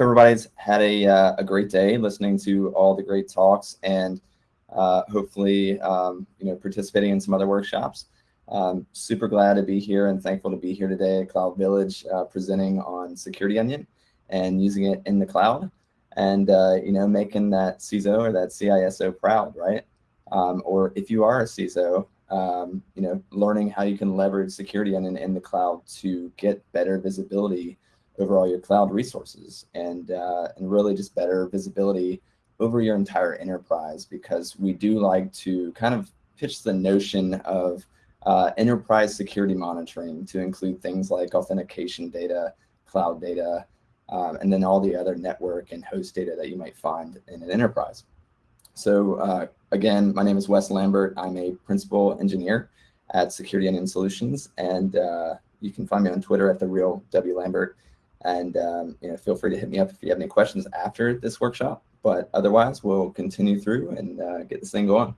everybody's had a, uh, a great day listening to all the great talks and uh, hopefully um, you know participating in some other workshops. Um, super glad to be here and thankful to be here today at Cloud Village uh, presenting on Security Onion and using it in the cloud and uh, you know making that CISO or that CISO proud, right? Um, or if you are a CISO, um, you know, learning how you can leverage Security Onion in the cloud to get better visibility over all your cloud resources and, uh, and really just better visibility over your entire enterprise because we do like to kind of pitch the notion of uh, enterprise security monitoring to include things like authentication data, cloud data, um, and then all the other network and host data that you might find in an enterprise. So uh, again, my name is Wes Lambert. I'm a principal engineer at Security Onion Solutions, and uh, you can find me on Twitter at the real W Lambert. And um, you know, feel free to hit me up if you have any questions after this workshop. But otherwise, we'll continue through and uh, get this thing going.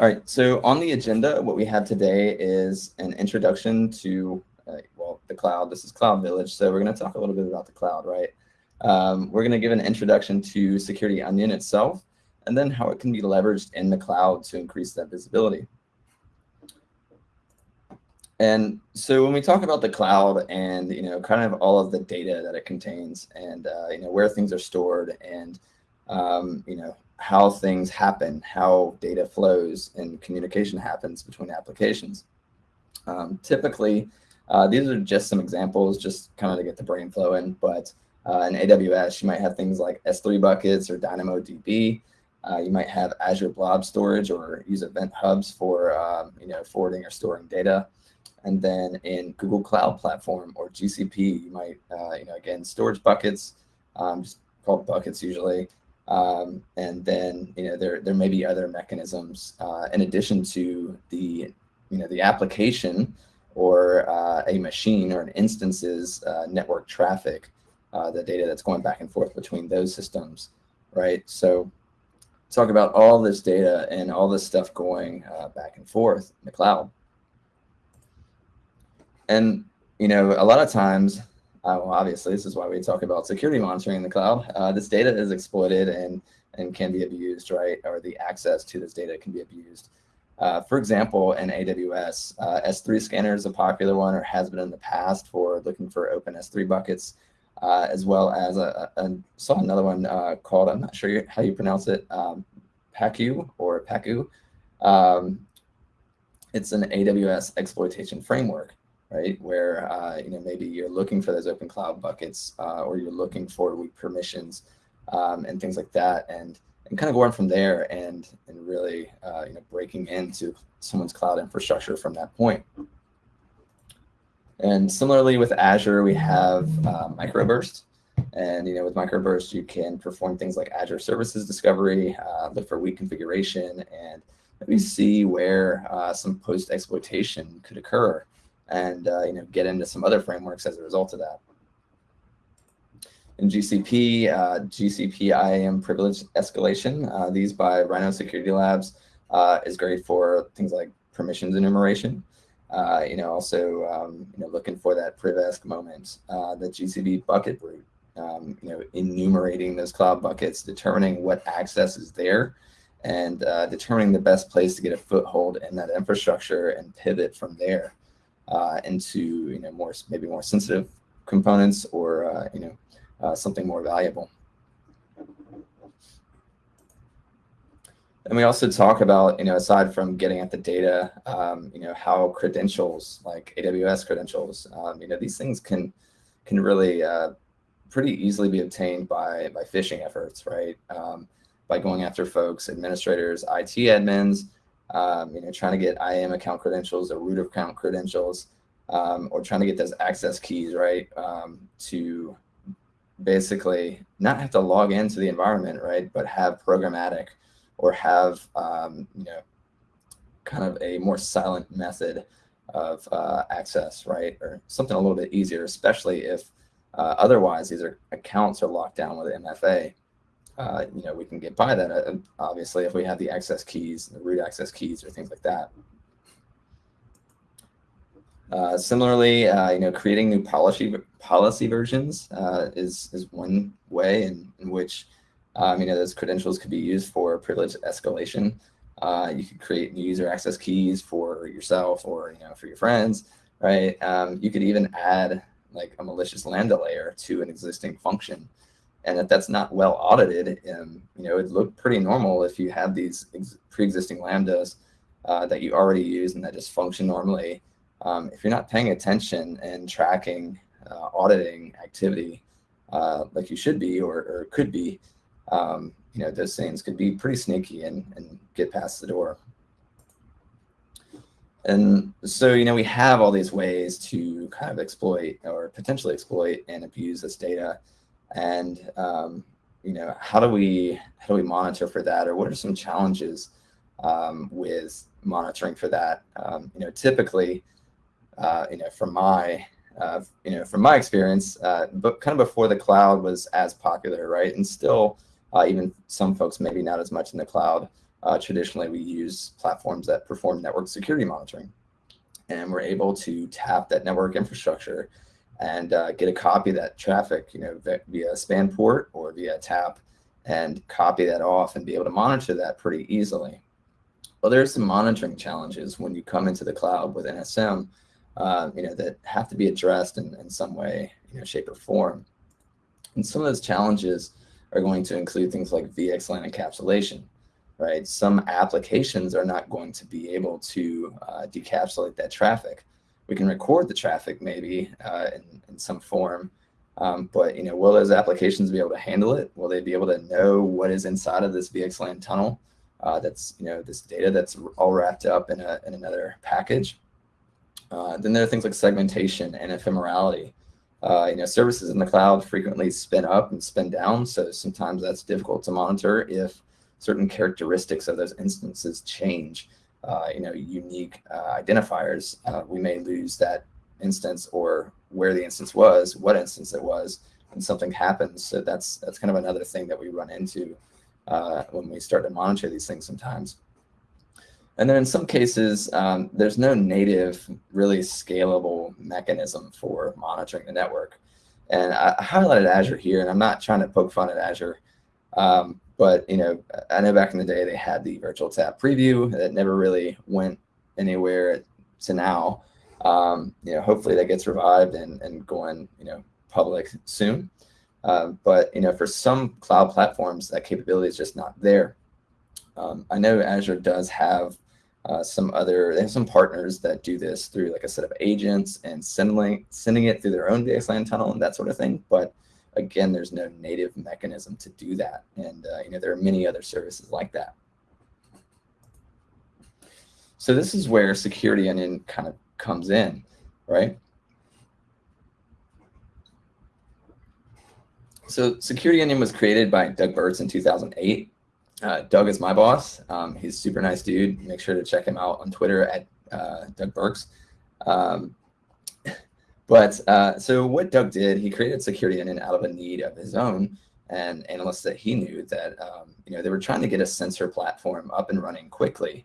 All right, so on the agenda, what we have today is an introduction to, uh, well, the cloud. This is Cloud Village, so we're going to talk a little bit about the cloud, right? Um, we're going to give an introduction to Security Onion itself, and then how it can be leveraged in the cloud to increase that visibility. And so when we talk about the cloud and, you know, kind of all of the data that it contains and, uh, you know, where things are stored and, um, you know, how things happen, how data flows and communication happens between applications. Um, typically, uh, these are just some examples, just kind of to get the brain flowing. But uh, in AWS, you might have things like S3 buckets or DynamoDB. Uh, you might have Azure Blob Storage or use Event Hubs for, um, you know, forwarding or storing data. And then in Google Cloud Platform or GCP, you might, uh, you know, again, storage buckets, um, just called buckets usually. Um, and then, you know, there, there may be other mechanisms uh, in addition to the, you know, the application or uh, a machine or an instance's uh, network traffic, uh, the data that's going back and forth between those systems, right? So talk about all this data and all this stuff going uh, back and forth in the cloud. And, you know, a lot of times, uh, well, obviously, this is why we talk about security monitoring in the cloud. Uh, this data is exploited and, and can be abused, right? Or the access to this data can be abused. Uh, for example, in AWS, uh, S3 scanner is a popular one or has been in the past for looking for open S3 buckets, uh, as well as a, a, saw another one uh, called, I'm not sure how you pronounce it, um, PACU or PACU. Um, it's an AWS exploitation framework right? Where uh, you know maybe you're looking for those open cloud buckets, uh, or you're looking for weak permissions um, and things like that, and and kind of going from there and and really uh, you know breaking into someone's cloud infrastructure from that point. And similarly with Azure, we have uh, microburst. And you know, with microburst, you can perform things like Azure Services Discovery, uh, look for weak configuration, and maybe see where uh, some post exploitation could occur and uh, you know get into some other frameworks as a result of that. In GCP, uh, GCP IAM privilege escalation, uh, these by Rhino Security Labs, uh, is great for things like permissions enumeration. Uh, you know, also um, you know looking for that privesc moment, uh, the GCPBucketBrute, um, you know, enumerating those cloud buckets, determining what access is there, and determining the best place to get a foothold in that infrastructure and pivot from there uh, into you know more maybe more sensitive components or uh, you know uh, something more valuable. And we also talk about, you know, aside from getting at the data, um, you know, how credentials like AWS credentials, um, you know, these things can can really uh, pretty easily be obtained by by phishing efforts, right? Um, by going after folks, administrators, IT admins, um, you know, trying to get IAM account credentials or root account credentials, um, or trying to get those access keys, right, um, to basically not have to log into the environment, right, but have programmatic or have, um, you know, kind of a more silent method of uh, access, right, or something a little bit easier, especially if uh, otherwise these are accounts are locked down with MFA uh, you know, we can get by that, uh, obviously, if we have the access keys, the root access keys or things like that. Uh, similarly, uh, you know, creating new policy policy versions uh, is is one way in, in which um, you know those credentials could be used for privilege escalation. Uh, you could create new user access keys for yourself or you know for your friends, right? Um, you could even add like a malicious lambda layer to an existing function. And if that's not well audited, um, you know, it look pretty normal if you have these pre-existing lambdas uh, that you already use and that just function normally. Um, if you're not paying attention and tracking uh, auditing activity uh, like you should be or, or could be, um, you know, those things could be pretty sneaky and, and get past the door. And so, you know, we have all these ways to kind of exploit or potentially exploit and abuse this data. And, um, you know, how do we how do we monitor for that, or what are some challenges um, with monitoring for that? Um, you know, typically, uh, you know, from my uh, you know, from my experience, uh, but kind of before the cloud was as popular, right? And still, uh, even some folks maybe not as much in the cloud. Uh, traditionally, we use platforms that perform network security monitoring. And we're able to tap that network infrastructure and uh, get a copy of that traffic, you know, via span port or via tap and copy that off and be able to monitor that pretty easily. Well, there are some monitoring challenges when you come into the cloud with NSM, uh, you know, that have to be addressed in, in some way, you know, shape or form. And some of those challenges are going to include things like VXLAN encapsulation right? Some applications are not going to be able to uh, decapsulate that traffic. We can record the traffic maybe uh, in, in some form, um, but you know, will those applications be able to handle it? Will they be able to know what is inside of this VXLAN tunnel? Uh, that's you know this data that's all wrapped up in, a, in another package. Uh, then there are things like segmentation and ephemerality. Uh, you know, services in the cloud frequently spin up and spin down, so sometimes that's difficult to monitor if certain characteristics of those instances change, uh, you know, unique uh, identifiers, uh, we may lose that instance or where the instance was, what instance it was, and something happens. So that's that's kind of another thing that we run into uh, when we start to monitor these things sometimes. And then in some cases, um, there's no native, really scalable mechanism for monitoring the network. And I highlighted Azure here, and I'm not trying to poke fun at Azure. Um, but you know, I know back in the day they had the virtual tap preview that never really went anywhere to now. Um, you know, hopefully that gets revived and, and going, you know, public soon. Um, but you know, for some cloud platforms, that capability is just not there. Um, I know Azure does have uh, some other, they have some partners that do this through like a set of agents and sending sending it through their own VXLAN tunnel and that sort of thing. But again, there's no native mechanism to do that. And uh, you know, there are many other services like that. So this is where Security Onion kind of comes in, right? So Security Onion was created by Doug Burks in 2008. Uh, Doug is my boss. Um, he's super nice dude. Make sure to check him out on Twitter at uh, Doug Burks. Um, but uh, so what Doug did, he created Security Onion out of a need of his own and analysts that he knew that, um, you know, they were trying to get a sensor platform up and running quickly.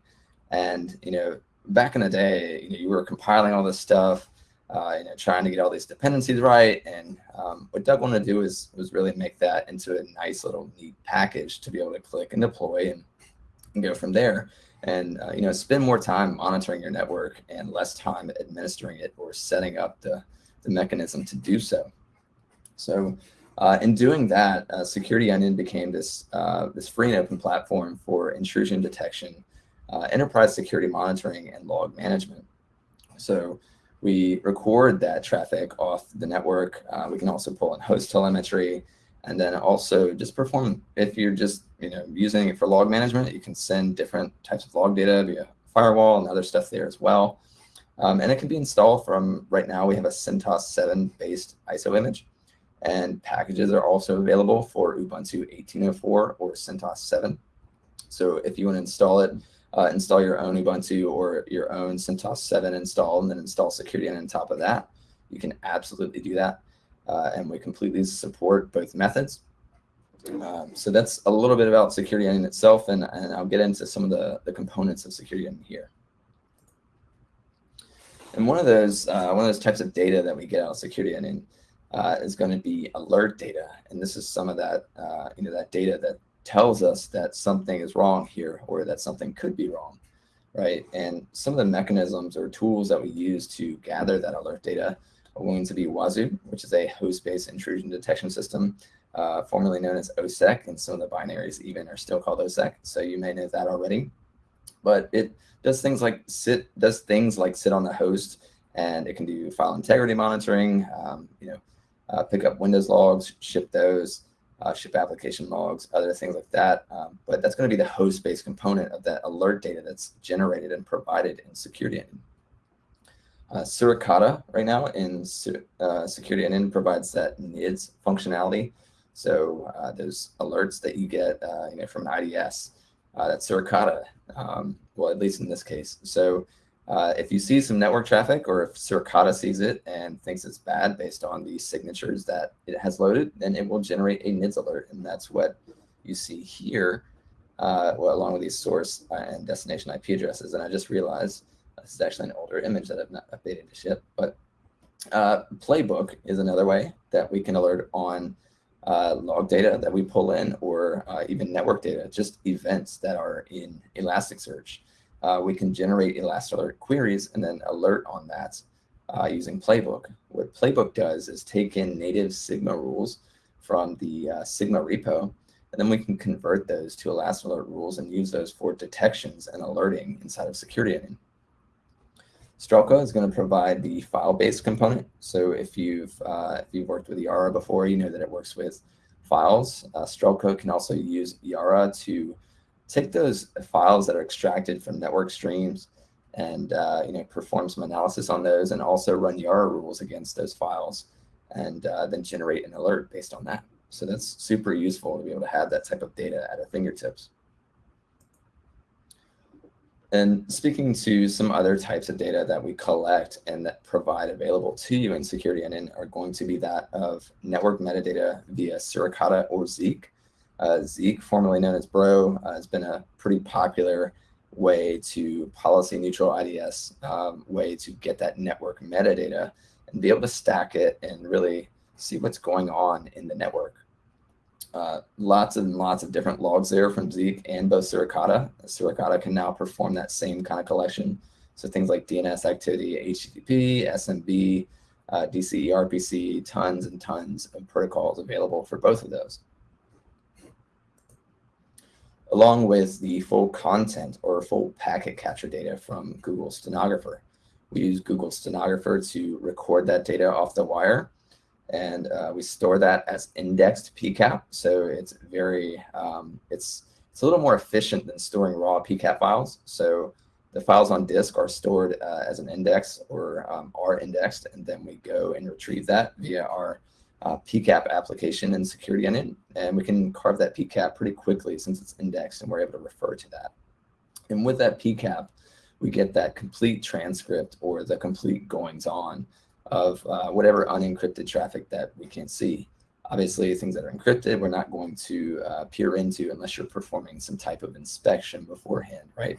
And, you know, back in the day, you, know, you were compiling all this stuff, uh, you know, trying to get all these dependencies right. And um, what Doug wanted to do is was really make that into a nice little neat package to be able to click and deploy and, and go from there. And uh, you know, spend more time monitoring your network and less time administering it or setting up the the mechanism to do so. So uh, in doing that, uh, Security Onion became this, uh, this free and open platform for intrusion detection, uh, enterprise security monitoring, and log management. So we record that traffic off the network. Uh, we can also pull in host telemetry, and then also just perform, if you're just you know using it for log management, you can send different types of log data via firewall and other stuff there as well. Um, and it can be installed from, right now we have a CentOS 7 based ISO image. And packages are also available for Ubuntu 18.04 or CentOS 7. So if you want to install it, uh, install your own Ubuntu or your own CentOS 7 install and then install security on top of that. You can absolutely do that. Uh, and we completely support both methods. Um, so that's a little bit about Security Onion itself, and, and I'll get into some of the, the components of Security Onion here. And one of those uh, one of those types of data that we get out of Security Onion uh, is going to be alert data, and this is some of that uh, you know that data that tells us that something is wrong here or that something could be wrong, right? And some of the mechanisms or tools that we use to gather that alert data are going to be Wazuh, which is a host-based intrusion detection system, uh, formerly known as OSSEC, and some of the binaries even are still called OSSEC. So you may know that already. But it does things like sit does things like sit on the host, and it can do file integrity monitoring. Um, you know, uh, pick up Windows logs, ship those, uh, ship application logs, other things like that. Um, but that's going to be the host-based component of that alert data that's generated and provided in Security Onion. Uh, Suricata right now in uh, Security Onion provides that NIDS functionality. So uh, those alerts that you get uh, you know, from an IDS, uh, that's Suricata, um, well, at least in this case. So uh, if you see some network traffic or if Suricata sees it and thinks it's bad based on the signatures that it has loaded, then it will generate a NIDS alert. And that's what you see here, uh, well, along with these source and destination IP addresses. And I just realized this is actually an older image that I've not updated to ship. But uh, Playbook is another way that we can alert on uh, log data that we pull in or uh, even network data, just events that are in Elasticsearch uh, we can generate Elastalert queries and then alert on that uh, using Playbook. What Playbook does is take in native Sigma rules from the uh, Sigma repo, and then we can convert those to Elastalert rules and use those for detections and alerting inside of Security Onion. Strelka is going to provide the file-based component. So if you've uh, if you've worked with Yara before, you know that it works with files. Uh, Strelka can also use Yara to take those files that are extracted from network streams and uh, you know perform some analysis on those and also run Yara rules against those files and uh, then generate an alert based on that. So that's super useful to be able to have that type of data at our fingertips. And speaking to some other types of data that we collect and that provide available to you in Security Onion are going to be that of network metadata via Suricata or Zeek. Uh, Zeek, formerly known as Bro, uh, has been a pretty popular way to policy neutral IDS um, way to get that network metadata and be able to stack it and really see what's going on in the network. Uh, lots and lots of different logs there from Zeek and both Suricata. Suricata can now perform that same kind of collection. So things like DNS activity, HTTP, SMB, uh, DCE, RPC, tons and tons of protocols available for both of those along with the full content or full packet capture data from Google Stenographer. We use Google Stenographer to record that data off the wire, and uh, we store that as indexed PCAP. So it's very, um, it's, it's a little more efficient than storing raw PCAP files. So the files on disk are stored uh, as an index or um, are indexed, and then we go and retrieve that via our uh, PCAP application and Security Onion, and we can carve that PCAP pretty quickly since it's indexed and we're able to refer to that. And with that PCAP, we get that complete transcript or the complete goings on of uh, whatever unencrypted traffic that we can see. Obviously, things that are encrypted, we're not going to uh, peer into unless you're performing some type of inspection beforehand, right?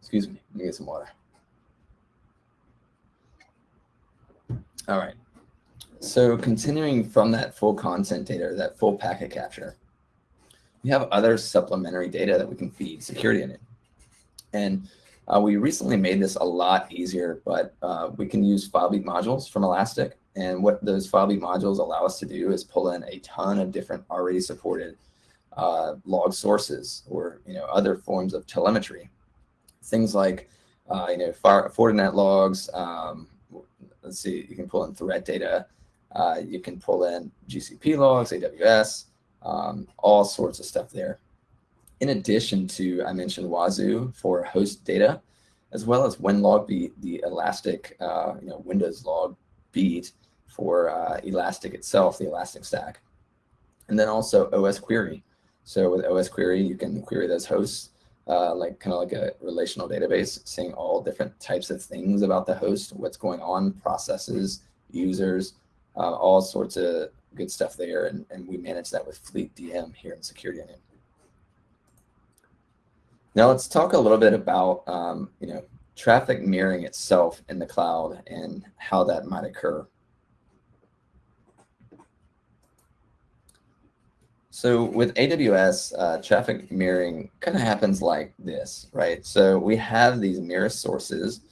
Excuse me, let me get some water. All right. So continuing from that full content data, that full packet capture, we have other supplementary data that we can feed Security Onion. And uh, we recently made this a lot easier, but uh, we can use FileBeat modules from Elastic. And what those FileBeat modules allow us to do is pull in a ton of different already supported uh, log sources or you know other forms of telemetry. Things like uh, you know Fortinet logs. Um, let's see, you can pull in threat data. Uh, you can pull in GCP logs, AWS, um, all sorts of stuff there. In addition to, I mentioned Wazuh for host data, as well as WinLogBeat, the Elastic, uh, you know, Windows log beat for uh, Elastic itself, the Elastic stack. And then also OS Query. So with OS Query, you can query those hosts, uh, like kind of like a relational database, seeing all different types of things about the host, what's going on, processes, users, uh, all sorts of good stuff there. And, and we manage that with Fleet DM here in Security Onion. Now let's talk a little bit about, um, you know, traffic mirroring itself in the cloud and how that might occur. So with AWS, uh, traffic mirroring kind of happens like this, right? So we have these mirror sources,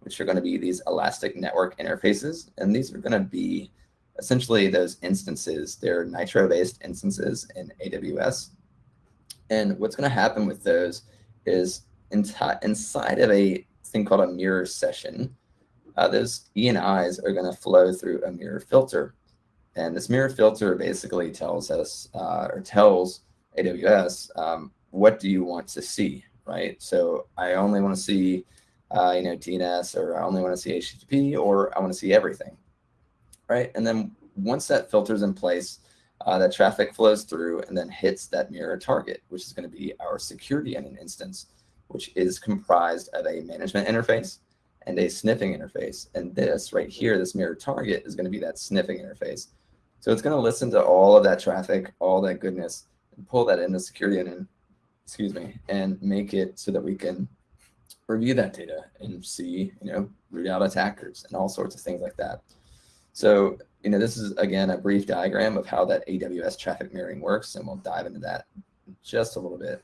which are going to be these elastic network interfaces. And these are going to be essentially those instances. They're Nitro-based instances in AWS. And what's going to happen with those is inside of a thing called a mirror session, uh, those I's are going to flow through a mirror filter. And this mirror filter basically tells us uh, or tells AWS, um, what do you want to see, right? So I only want to see, uh, you know, DNS or I only want to see HTTP or I want to see everything, right? And then once that filter's in place, uh, that traffic flows through and then hits that mirror target, which is going to be our security onion instance, which is comprised of a management interface and a sniffing interface. And this right here, this mirror target is going to be that sniffing interface. So it's going to listen to all of that traffic, all that goodness, and pull that into security and, excuse me, and make it so that we can review that data and see, you know, root out attackers and all sorts of things like that. So, you know, this is, again, a brief diagram of how that AWS traffic mirroring works, and we'll dive into that just a little bit.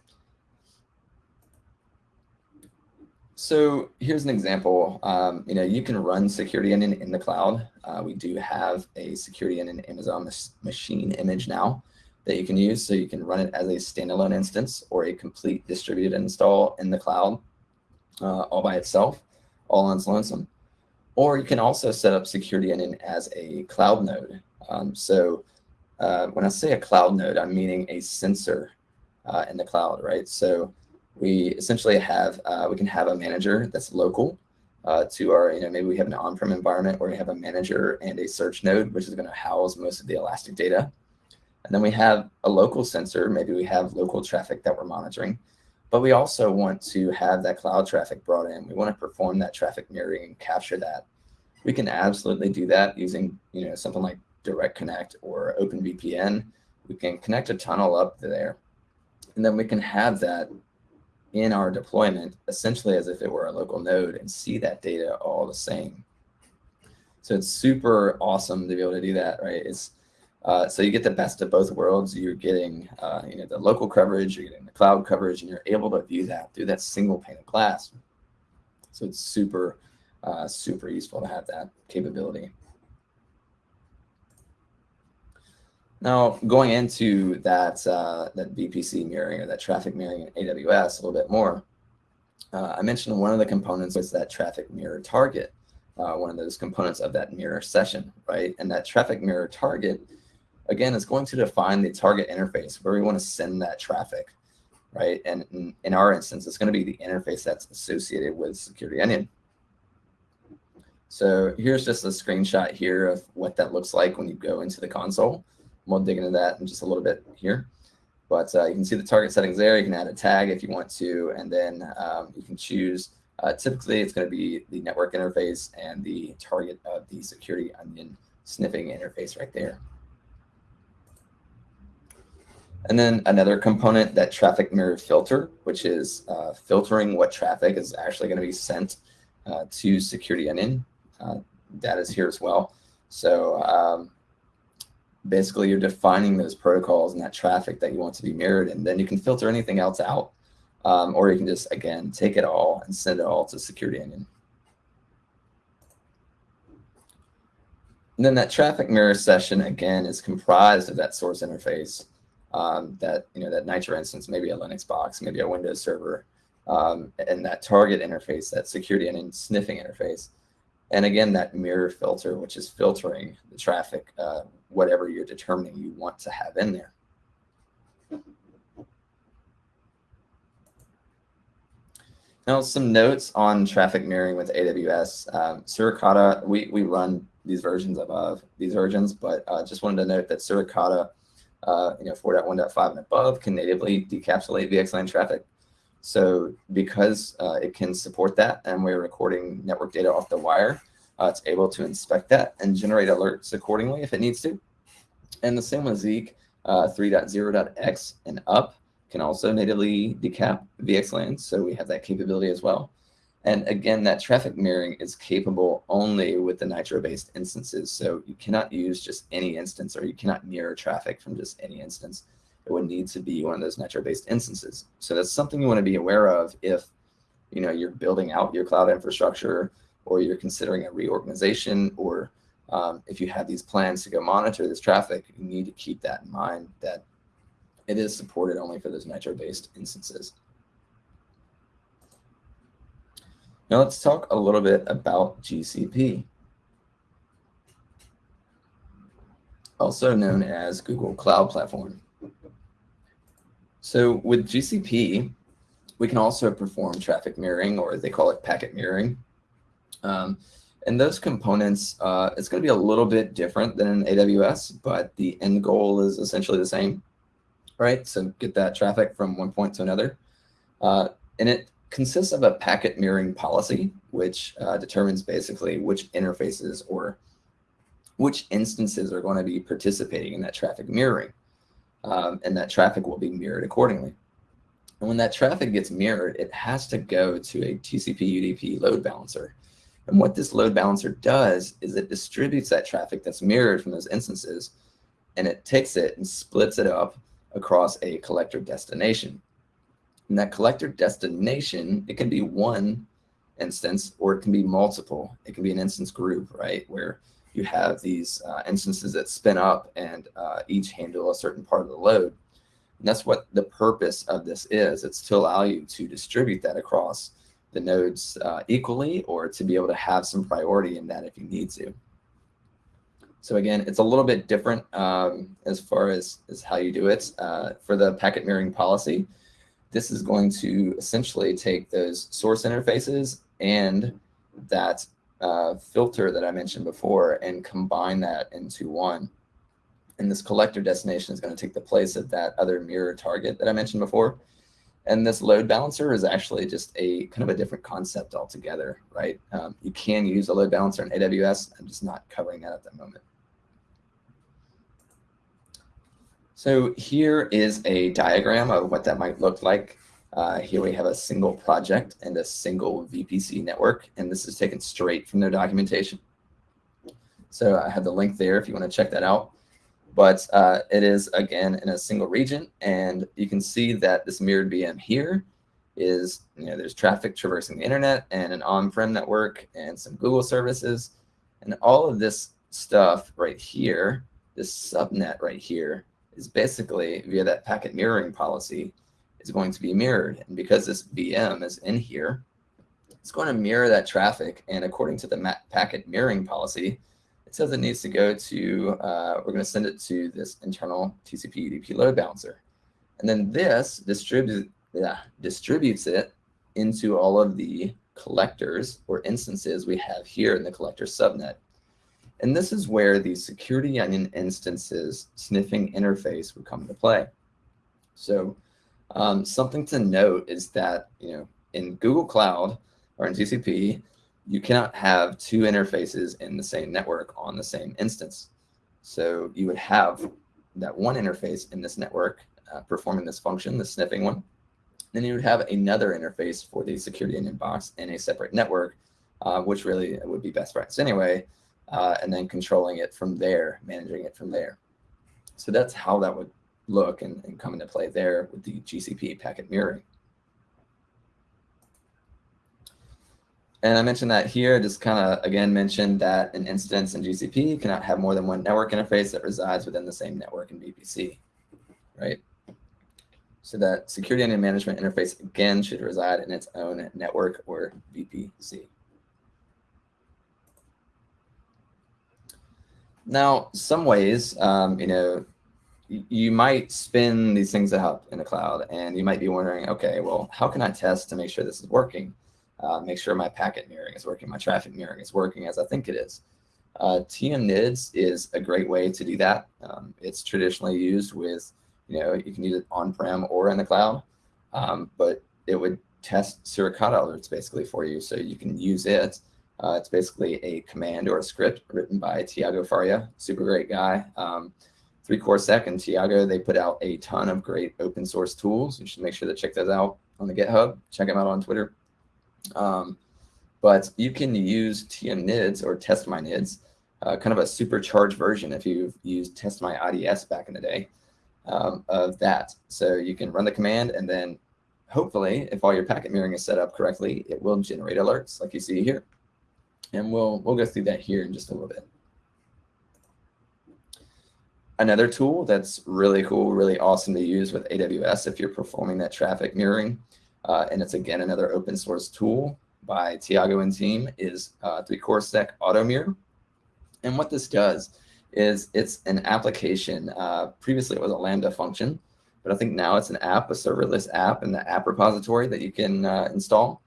So here's an example. Um, you know, you can run security onion in the cloud. Uh, we do have a security onion Amazon machine image now that you can use. So you can run it as a standalone instance or a complete distributed install in the cloud uh, all by itself, all on its lonesome. Or you can also set up security onion as a cloud node. Um, so uh, when I say a cloud node, I'm meaning a sensor uh, in the cloud, right? So we essentially have, uh, we can have a manager that's local uh, to our, you know, maybe we have an on-prem environment where we have a manager and a search node, which is going to house most of the Elastic data. And then we have a local sensor. Maybe we have local traffic that we're monitoring, but we also want to have that cloud traffic brought in. We want to perform that traffic mirroring and capture that. We can absolutely do that using, you know, something like Direct Connect or OpenVPN. We can connect a tunnel up there, and then we can have that in our deployment essentially as if it were a local node and see that data all the same. So it's super awesome to be able to do that, right? It's uh, so you get the best of both worlds. You're getting uh, you know the local coverage, you're getting the cloud coverage, and you're able to view that through that single pane of glass. So it's super uh, super useful to have that capability. Now, going into that, uh, that VPC mirroring or that traffic mirroring in AWS a little bit more, uh, I mentioned one of the components was that traffic mirror target, uh, one of those components of that mirror session, right? And that traffic mirror target, again, is going to define the target interface where we want to send that traffic, right? And in, in our instance, it's going to be the interface that's associated with Security Onion. So here's just a screenshot here of what that looks like when you go into the console. We'll dig into that in just a little bit here. But uh, you can see the target settings there. You can add a tag if you want to, and then um, you can choose. Uh, typically, it's going to be the network interface and the target of the security onion sniffing interface right there. And then another component, that traffic mirror filter, which is uh, filtering what traffic is actually going to be sent uh, to security onion. Uh, that is here as well. So um, basically you're defining those protocols and that traffic that you want to be mirrored and then you can filter anything else out um, or you can just again take it all and send it all to security onion and then that traffic mirror session again is comprised of that source interface um, that you know that nitro instance maybe a linux box maybe a windows server um, and that target interface that security onion sniffing interface and again, that mirror filter, which is filtering the traffic, uh, whatever you're determining you want to have in there. Now, some notes on traffic mirroring with AWS. Um, Suricata, we, we run these versions above these versions, but uh, just wanted to note that Suricata, uh, you know, 4.1.5 and above can natively decapsulate VXLAN traffic. So because uh, it can support that and we're recording network data off the wire, uh, it's able to inspect that and generate alerts accordingly if it needs to. And the same with Zeek uh, 3.0.x and up can also natively decap VXLAN. So we have that capability as well. And again, that traffic mirroring is capable only with the Nitro-based instances. So you cannot use just any instance or you cannot mirror traffic from just any instance. It would need to be one of those Nitro-based instances. So that's something you want to be aware of if you know you're building out your cloud infrastructure or you're considering a reorganization or um, if you have these plans to go monitor this traffic, you need to keep that in mind that it is supported only for those Nitro-based instances. Now let's talk a little bit about GCP, also known as Google Cloud Platform. So with GCP, we can also perform traffic mirroring, or they call it packet mirroring. Um, and those components, uh, it's going to be a little bit different than in AWS, but the end goal is essentially the same, right? So get that traffic from one point to another. Uh, and it consists of a packet mirroring policy, which uh, determines basically which interfaces or which instances are going to be participating in that traffic mirroring. Um, and that traffic will be mirrored accordingly. And when that traffic gets mirrored, it has to go to a TCP UDP load balancer. And what this load balancer does is it distributes that traffic that's mirrored from those instances, and it takes it and splits it up across a collector destination. And that collector destination, it can be one instance or it can be multiple. It can be an instance group, right? Where you have these uh, instances that spin up and uh, each handle a certain part of the load. And that's what the purpose of this is. It's to allow you to distribute that across the nodes uh, equally or to be able to have some priority in that if you need to. So again, it's a little bit different um, as far as, as how you do it. Uh, for the packet mirroring policy, this is going to essentially take those source interfaces and that uh, filter that I mentioned before and combine that into one. And this collector destination is going to take the place of that other mirror target that I mentioned before. And this load balancer is actually just a kind of a different concept altogether, right? Um, you can use a load balancer in AWS. I'm just not covering that at the moment. So here is a diagram of what that might look like. Uh, here we have a single project and a single VPC network, and this is taken straight from their documentation. So I have the link there if you want to check that out. But uh, it is, again, in a single region, and you can see that this mirrored VM here is, you know, there's traffic traversing the internet and an on-prem network and some Google services. And all of this stuff right here, this subnet right here, is basically via that packet mirroring policy is going to be mirrored. And because this VM is in here, it's going to mirror that traffic. And according to the packet mirroring policy, it says it needs to go to, uh, we're going to send it to this internal TCP UDP load balancer. And then this distributes, yeah, distributes it into all of the collectors or instances we have here in the collector subnet. And this is where the security onion instances sniffing interface would come into play. So um, something to note is that, you know, in Google Cloud or in GCP, you cannot have two interfaces in the same network on the same instance. So you would have that one interface in this network uh, performing this function, the sniffing one. Then you would have another interface for the security onion box in a separate network, uh, which really would be best practice anyway uh, and then controlling it from there, managing it from there. So that's how that would look and, and come into play there with the GCP packet mirroring. And I mentioned that here, just kind of again mentioned that an instance in GCP cannot have more than one network interface that resides within the same network in VPC, right? So that security and management interface again should reside in its own network or VPC. Now, some ways, um, you know, you might spin these things up in the cloud and you might be wondering, okay, well, how can I test to make sure this is working? Uh, make sure my packet mirroring is working, my traffic mirroring is working as I think it is. Uh, TM-NIDS is a great way to do that. Um, it's traditionally used with, you know, you can use it on-prem or in the cloud, um, but it would test Suricata alerts basically for you. So you can use it uh, it's basically a command or a script written by Tiago Faria, super great guy. Um, 3CoreSec and Tiago, they put out a ton of great open source tools. You should make sure to check those out on the GitHub. Check them out on Twitter. Um, but you can use TM-NIDS or test my NIDS, uh, kind of a supercharged version if you've used test my IDS back in the day um, of that. So you can run the command and then hopefully if all your packet mirroring is set up correctly, it will generate alerts like you see here. And we'll, we'll go through that here in just a little bit. Another tool that's really cool, really awesome to use with AWS if you're performing that traffic mirroring, uh, and it's again another open source tool by Tiago and team, is uh, 3CoreSec Auto Mirror. And what this does is it's an application. Uh, previously, it was a Lambda function, but I think now it's an app, a serverless app in the app repository that you can uh, install.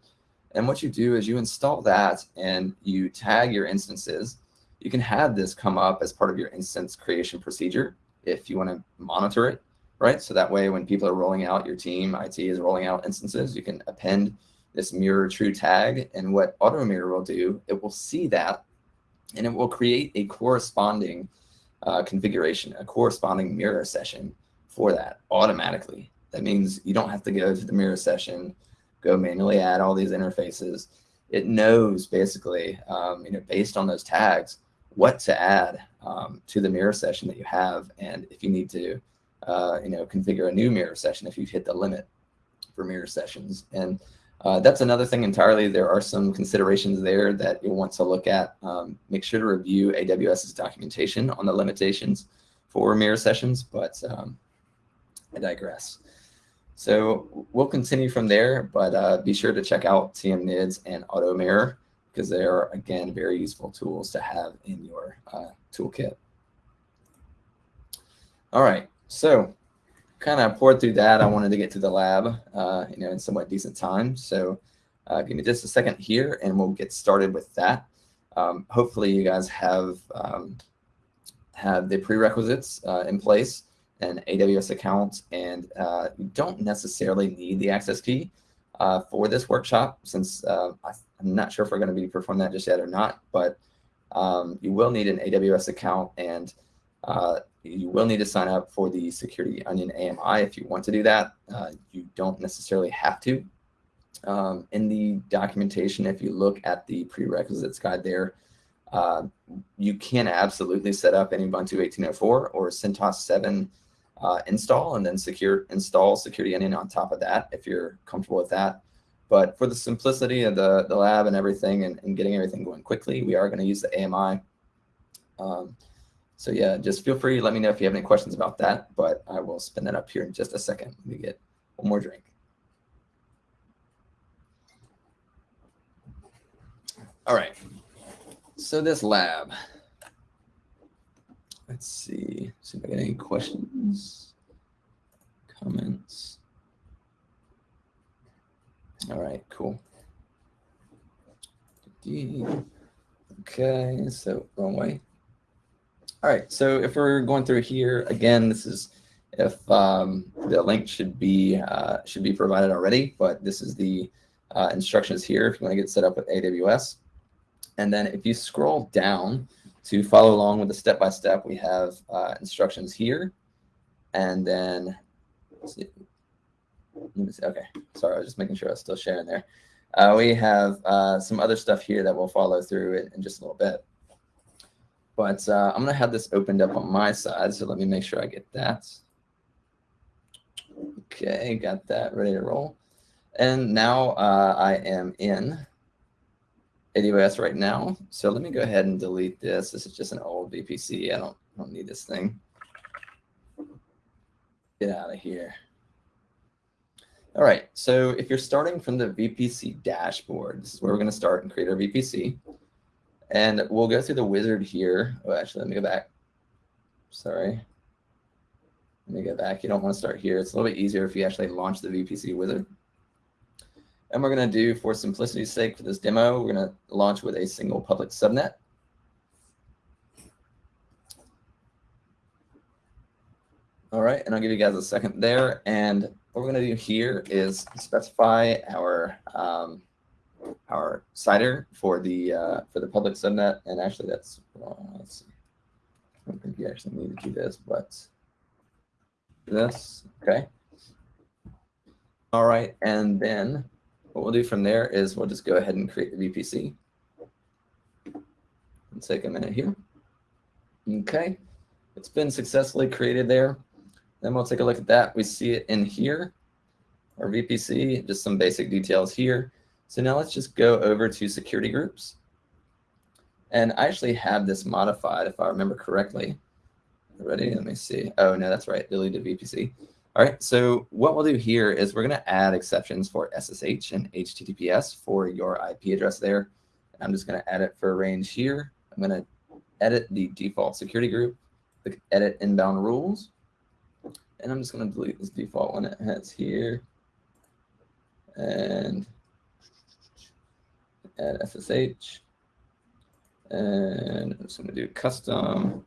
And what you do is you install that and you tag your instances you can have this come up as part of your instance creation procedure if you want to monitor it, right? So that way when people are rolling out, your team, IT is rolling out instances, you can append this mirror true tag. And what Auto Mirror will do, it will see that and it will create a corresponding uh, configuration, a corresponding mirror session for that automatically. That means you don't have to go to the mirror session, go manually add all these interfaces. It knows basically, um, you know, based on those tags, what to add um, to the mirror session that you have. And if you need to, uh, you know, configure a new mirror session if you've hit the limit for mirror sessions. And uh, that's another thing entirely. There are some considerations there that you'll want to look at. Um, make sure to review AWS's documentation on the limitations for mirror sessions, but um, I digress. So we'll continue from there, but uh, be sure to check out TM-NIDS and Auto Mirror because they are, again, very useful tools to have in your uh, toolkit. All right, so kind of poured through that. I wanted to get to the lab, uh, you know, in somewhat decent time. So uh, give me just a second here, and we'll get started with that. Um, hopefully, you guys have um, have the prerequisites uh, in place, an AWS account, and uh, you don't necessarily need the access key uh, for this workshop, since uh, I I'm not sure if we're going to be performing that just yet or not, but um, you will need an AWS account and uh, you will need to sign up for the Security Onion AMI if you want to do that. Uh, you don't necessarily have to. Um, in the documentation, if you look at the prerequisites guide there, uh, you can absolutely set up any Ubuntu 18.04 or CentOS 7 uh, install and then secure install Security Onion on top of that if you're comfortable with that. But for the simplicity of the, the lab and everything and, and getting everything going quickly, we are going to use the AMI. Um, so yeah, just feel free. Let me know if you have any questions about that, but I will spin that up here in just a second. Let me get one more drink. All right, so this lab, let's see, see if I get any questions, comments. All right, cool. Okay, so wrong way. All right, so if we're going through here, again, this is if um, the link should be uh, should be provided already, but this is the uh, instructions here if you want to get set up with AWS. And then if you scroll down to follow along with the step-by-step, -step, we have uh, instructions here. And then, let me see, Okay, sorry, I was just making sure I was still sharing there. Uh, we have uh, some other stuff here that we'll follow through in, in just a little bit. But uh, I'm going to have this opened up on my side, so let me make sure I get that. Okay, got that ready to roll. And now uh, I am in AWS right now. So let me go ahead and delete this. This is just an old VPC. I don't, I don't need this thing. Get out of here. All right, so if you're starting from the VPC dashboard, this is where we're going to start and create our VPC. And we'll go through the wizard here. Oh, actually, let me go back. Sorry. Let me go back. You don't want to start here. It's a little bit easier if you actually launch the VPC wizard. And we're going to do, for simplicity's sake, for this demo, we're going to launch with a single public subnet. All right, and I'll give you guys a second there. And what we're going to do here is specify our um, our CIDR for the uh, for the public subnet, and actually that's wrong. Let's see. I don't think you actually need to do this, but this okay. All right, and then what we'll do from there is we'll just go ahead and create the VPC. Let's take a minute here. Okay, it's been successfully created there. Then we'll take a look at that. We see it in here, our VPC, just some basic details here. So now let's just go over to security groups. And I actually have this modified, if I remember correctly. Ready? Let me see. Oh, no, that's right. Deleted VPC. All right. So what we'll do here is we're going to add exceptions for SSH and HTTPS for your IP address there. I'm just going to add it for a range here. I'm going to edit the default security group, click edit inbound rules. And I'm just going to delete this default one it has here. And add SSH. And I'm just going to do custom.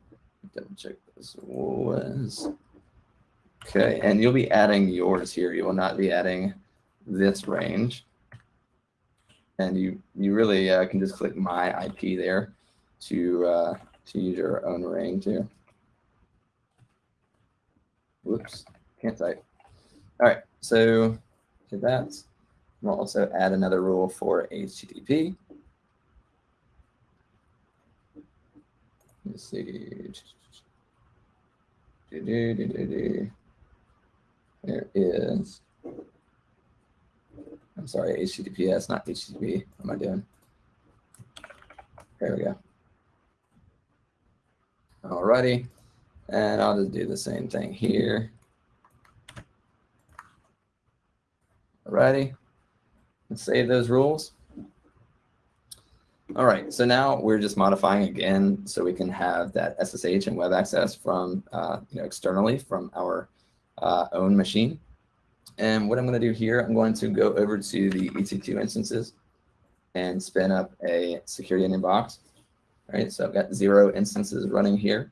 Double check this was. Okay, and you'll be adding yours here. You will not be adding this range. And you you really uh, can just click my IP there to uh, to use your own range too. Whoops, can't type. All right, so to that, we'll also add another rule for HTTP. Let's see. Do, do, do, do, do. There is, I'm sorry, HTTPS, not HTTP. What am I doing? There we go. Alrighty, and I'll just do the same thing here. Alrighty, let's save those rules. All right, so now we're just modifying again so we can have that SSH and web access from, uh, you know, externally from our uh, own machine. And what I'm going to do here, I'm going to go over to the EC2 instances and spin up a security onion box. All right, so I've got zero instances running here.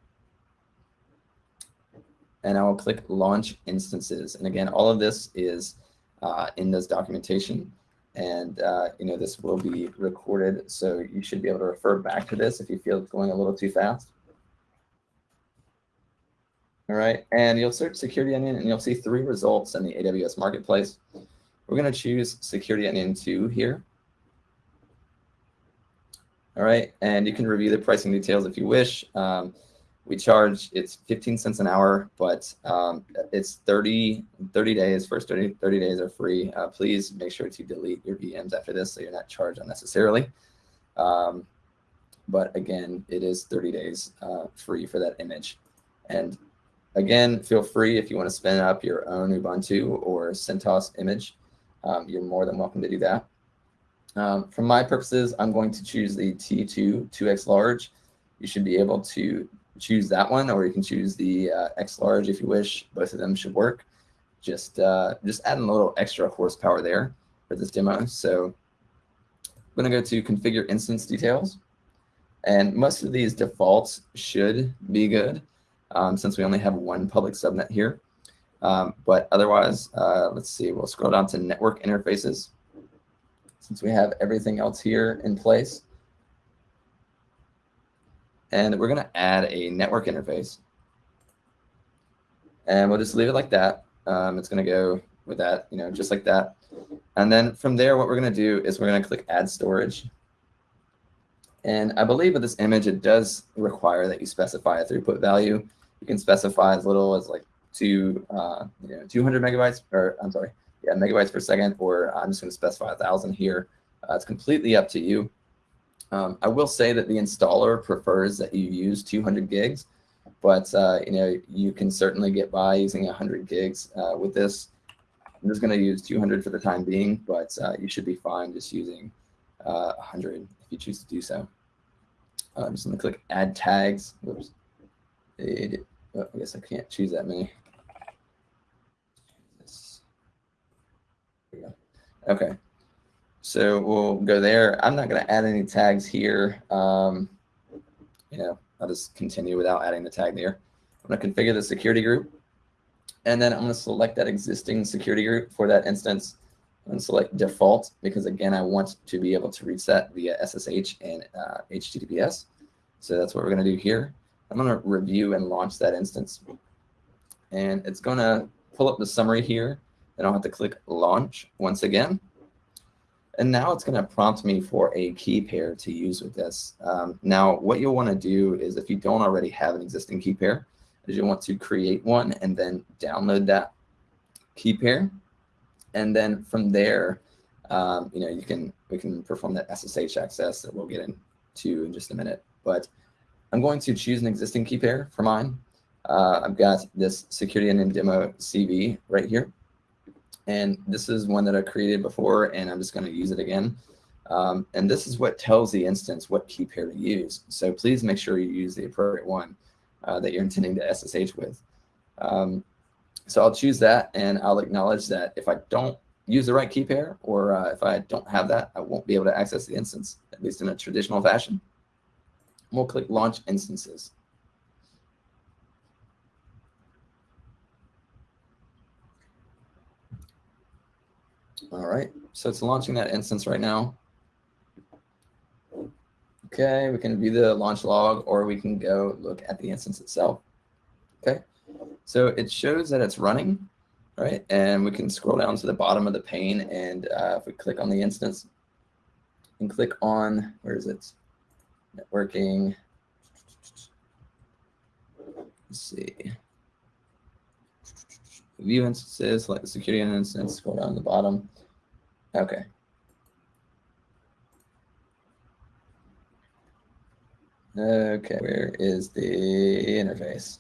And I will click launch instances. And again, all of this is uh, in this documentation and uh, you know this will be recorded so you should be able to refer back to this if you feel it's going a little too fast all right and you'll search security onion and you'll see three results in the aws marketplace. We're going to choose security onion 2 here. All right and you can review the pricing details if you wish. Um, we charge it's 15 cents an hour but um, it's 30 30 days first 30, 30 days are free. Uh, please make sure to delete your vms after this so you're not charged unnecessarily. Um, but again it is 30 days uh, free for that image. And again feel free if you want to spin up your own ubuntu or centos image um, you're more than welcome to do that um, for my purposes i'm going to choose the t2 2x large you should be able to choose that one, or you can choose the uh, X large if you wish. Both of them should work. Just uh, just adding a little extra horsepower there for this demo. So I'm going to go to configure instance details. And most of these defaults should be good um, since we only have one public subnet here. Um, but otherwise, uh, let's see, we'll scroll down to network interfaces. Since we have everything else here in place, and we're going to add a network interface. And we'll just leave it like that. Um, it's going to go with that, you know, just like that. And then from there, what we're going to do is we're going to click add storage. And I believe with this image, it does require that you specify a throughput value. You can specify as little as like two, uh, you know, 200 megabytes, or I'm sorry, yeah, megabytes per second, or I'm just going to specify a thousand here. Uh, it's completely up to you. Um, I will say that the installer prefers that you use 200 gigs, but uh, you know you can certainly get by using 100 gigs uh, with this. I'm just going to use 200 for the time being, but uh, you should be fine just using 100 uh, if you choose to do so. I'm just going to click Add Tags. Whoops. It, oh, I guess I can't choose that many. Okay. So we'll go there. I'm not going to add any tags here. Um, you know, I'll just continue without adding the tag there. I'm going to configure the security group. And then I'm going to select that existing security group for that instance and select default because again, I want to be able to reset via SSH and uh, HTTPS. So that's what we're going to do here. I'm going to review and launch that instance. And it's going to pull up the summary here. Then I'll have to click launch once again. And now it's going to prompt me for a key pair to use with this. Um, now, what you'll want to do is if you don't already have an existing key pair, is you'll want to create one and then download that key pair. And then from there, um, you know, you can we can perform that SSH access that we'll get into in just a minute. But I'm going to choose an existing key pair for mine. Uh, I've got this Security Onion demo CV right here. And this is one that I created before, and I'm just going to use it again. Um, and this is what tells the instance what key pair to use. So please make sure you use the appropriate one uh, that you're intending to SSH with. Um, so I'll choose that, and I'll acknowledge that if I don't use the right key pair, or uh, if I don't have that, I won't be able to access the instance, at least in a traditional fashion. We'll click Launch Instances. All right, so it's launching that instance right now. Okay, we can view the launch log or we can go look at the instance itself. Okay, so it shows that it's running, right? And we can scroll down to the bottom of the pane and uh, if we click on the instance and click on, where is it? Networking. Let's see. View instances, the security instance, scroll down to the bottom. Okay. Okay, where is the interface?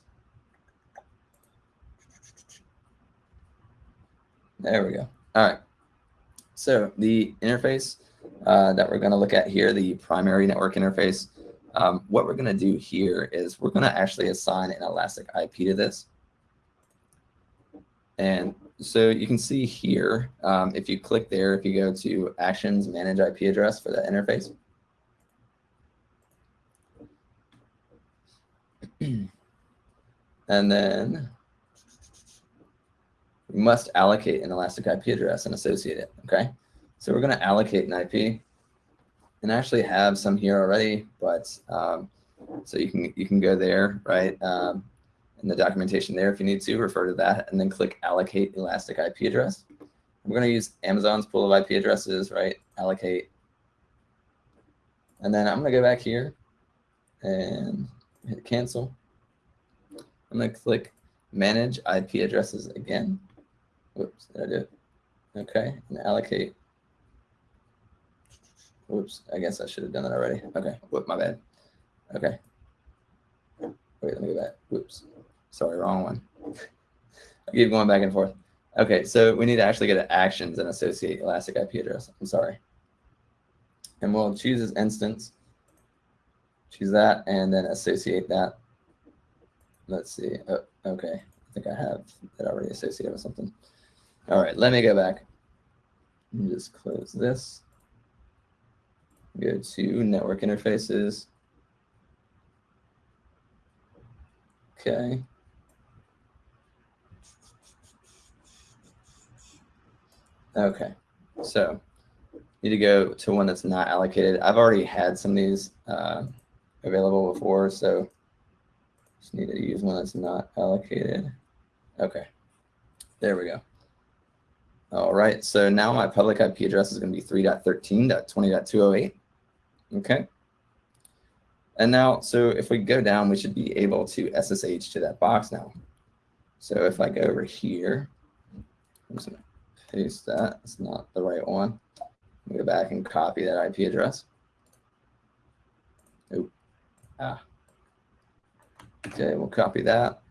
There we go. All right. So the interface uh, that we're going to look at here, the primary network interface, um, what we're going to do here is we're going to actually assign an elastic IP to this. And so you can see here, um, if you click there, if you go to Actions, Manage IP Address for that interface, and then we must allocate an elastic IP address and associate it, okay? So we're going to allocate an IP and actually have some here already, but um, so you can you can go there, right? Um, in the documentation there if you need to, refer to that, and then click allocate elastic IP address. We're going to use Amazon's pool of IP addresses, right? Allocate. And then I'm going to go back here and hit cancel. I'm going to click manage IP addresses again. Whoops, did I do it? Okay, and allocate. Whoops, I guess I should have done that already. Okay, whoop, my bad. Okay. Wait, let me go back. Whoops. Sorry, wrong one. I keep going back and forth. Okay, so we need to actually get to actions and associate elastic IP address. I'm sorry. And we'll choose this instance, choose that, and then associate that. Let's see. Oh, okay, I think I have it already associated with something. All right, let me go back. Just close this. Go to network interfaces. Okay. Okay, so need to go to one that's not allocated. I've already had some of these uh, available before, so just need to use one that's not allocated. Okay, there we go. All right, so now my public IP address is going to be 3.13.20.208. Okay. And now, so if we go down, we should be able to SSH to that box now. So if I go over here, I'm just going to paste that. It's not the right one. Go back and copy that IP address. Oop. Ah. Okay, we'll copy that.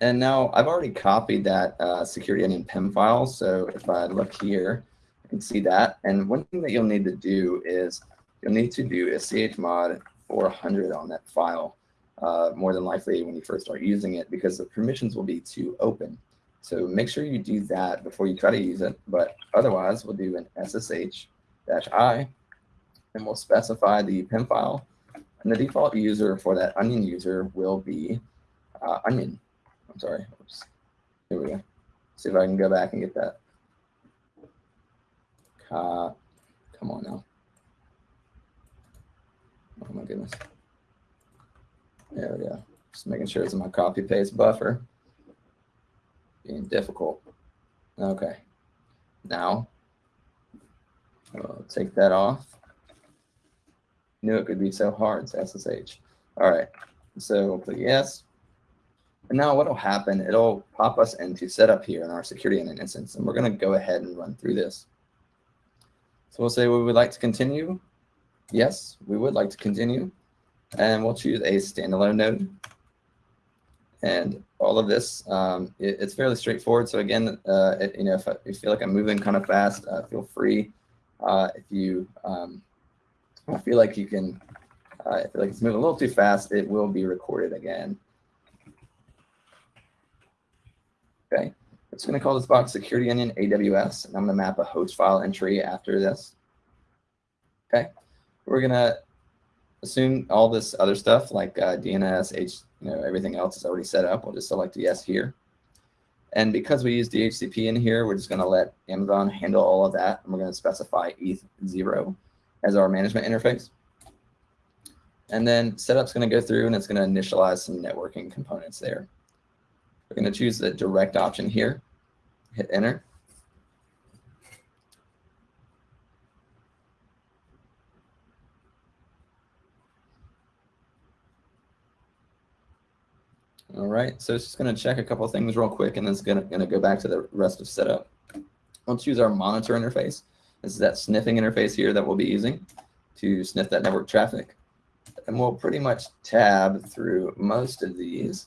And now I've already copied that uh, security onion PEM file. So if I look here, Can see that. And one thing that you'll need to do is you'll need to do a chmod 400 on that file, uh, more than likely when you first start using it, because the permissions will be too open. So make sure you do that before you try to use it. But otherwise, we'll do an SSH-I, and we'll specify the PEM file. And the default user for that onion user will be uh, onion. I'm sorry. Oops. Here we go. See if I can go back and get that. Uh, come on now. Oh my goodness. There we go. Just making sure it's in my copy paste buffer being difficult. Okay. now. I'll take that off. Knew it could be so hard, SSH. All right, so we'll put yes. And now what will happen, it'll pop us into setup here in our security onion instance, and we're going to go ahead and run through this. So we'll say we would like to continue. Yes, we would like to continue. And we'll choose a standalone node. And all of this, um, it, it's fairly straightforward. So again, uh, it, you know, if, I, if you feel like I'm moving kind of fast, uh, feel free. Uh, if you um, feel like you can, uh, feel like it's moving a little too fast, it will be recorded again. Okay, I'm going to call this box Security Onion AWS, and I'm going to map a host file entry after this. Okay, we're going to assume all this other stuff like uh, DNS, H, you know, everything else is already set up. We'll just select yes here. And because we use DHCP in here, we're just going to let Amazon handle all of that. And we're going to specify ETH0 as our management interface. And then setup's going to go through and it's going to initialize some networking components there. We're going to choose the direct option here, hit enter. All right, so it's just going to check a couple things real quick, and then it's going to, going to go back to the rest of setup. We'll choose our monitor interface. This is that sniffing interface here that we'll be using to sniff that network traffic. And we'll pretty much tab through most of these.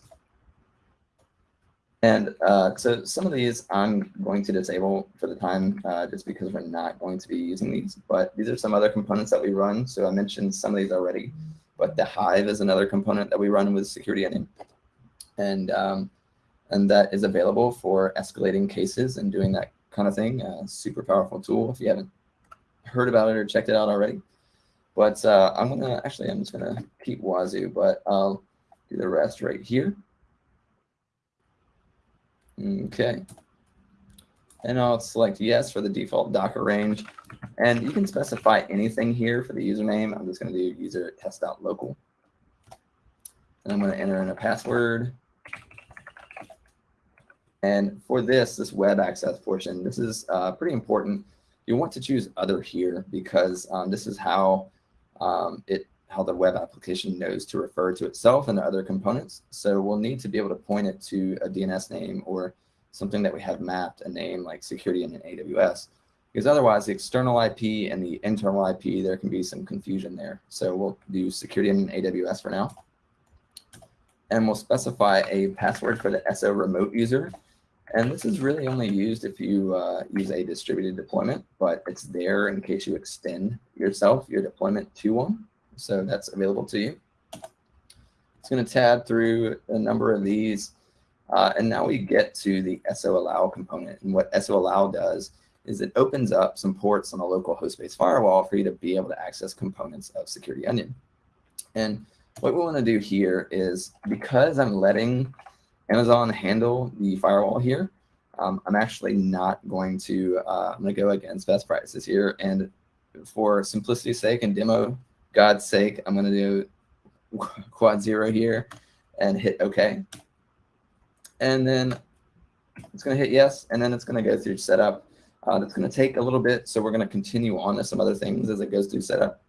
And uh, so some of these I'm going to disable for the time uh, just because we're not going to be using these. But these are some other components that we run. So I mentioned some of these already. But the Hive is another component that we run with Security Onion and um, and that is available for escalating cases and doing that kind of thing. Uh, super powerful tool if you haven't heard about it or checked it out already. But uh, I'm gonna actually I'm just gonna keep Wazuh, but I'll do the rest right here. Okay. And I'll select yes for the default Docker range. And you can specify anything here for the username. I'm just going to do user test.local. And I'm going to enter in a password. And for this, this web access portion, this is uh, pretty important. You want to choose other here because um, this is how um, it how the web application knows to refer to itself and the other components. So we'll need to be able to point it to a DNS name or something that we have mapped a name like Security Onion AWS. Because otherwise the external IP and the internal IP, there can be some confusion there. So we'll do security in AWS for now. And we'll specify a password for the SO remote user. And this is really only used if you uh, use a distributed deployment, but it's there in case you extend yourself, your deployment to one. So that's available to you. It's going to tab through a number of these. Uh, and now we get to the SO allow component. And what SO allow does is it opens up some ports on a local host-based firewall for you to be able to access components of Security Onion. And what we want to do here is because I'm letting Amazon handle the firewall here. Um, I'm actually not going to, uh, I'm going to go against best practices here. And for simplicity's sake and demo God's sake, I'm going to do quad zero here and hit OK. And then it's going to hit yes, and then it's going to go through setup. Uh, that's going to take a little bit, so we're going to continue on to some other things as it goes through setup.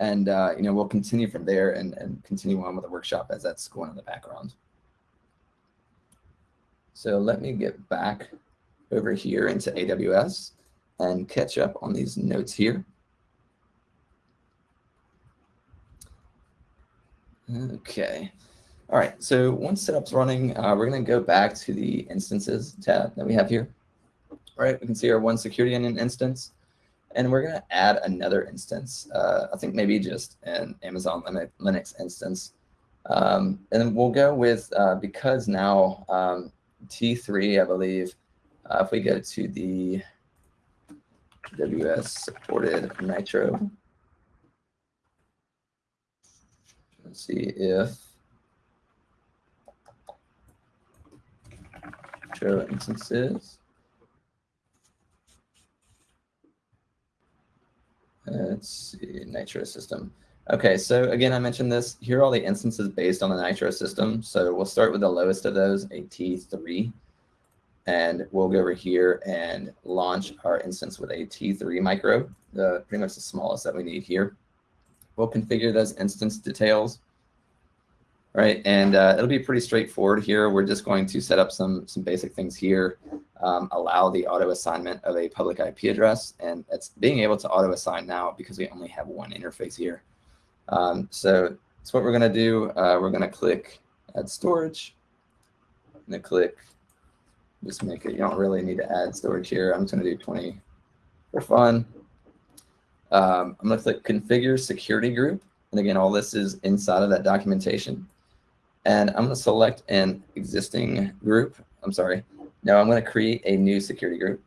And uh, you know we'll continue from there and, and continue on with the workshop as that's going in the background. So let me get back over here into AWS and catch up on these notes here. Okay. All right, so once setup's running, uh, we're going to go back to the instances tab that we have here. All right, we can see our one security onion instance, and we're going to add another instance. Uh, I think maybe just an Amazon Linux instance. Um, and then we'll go with, uh, because now um, T3, I believe. Uh, if we go to the AWS supported Nitro, let's see if Nitro instances. Let's see, Nitro system. Okay, so again, I mentioned this. Here are all the instances based on the Nitro system. So we'll start with the lowest of those, a T3. and we'll go over here and launch our instance with a T3 micro, the pretty much the smallest that we need here. We'll configure those instance details, right? And uh, it'll be pretty straightforward here. We're just going to set up some, some basic things here, um, allow the auto assignment of a public IP address, and it's being able to auto assign now because we only have one interface here. Um, so that's what we're going to do. Uh, we're going to click add storage. Going to click just make it, you don't really need to add storage here. I'm just going to do 20 for fun. Um, I'm going to click configure security group. And again, all this is inside of that documentation. And I'm going to select an existing group. I'm sorry. Now I'm going to create a new security group.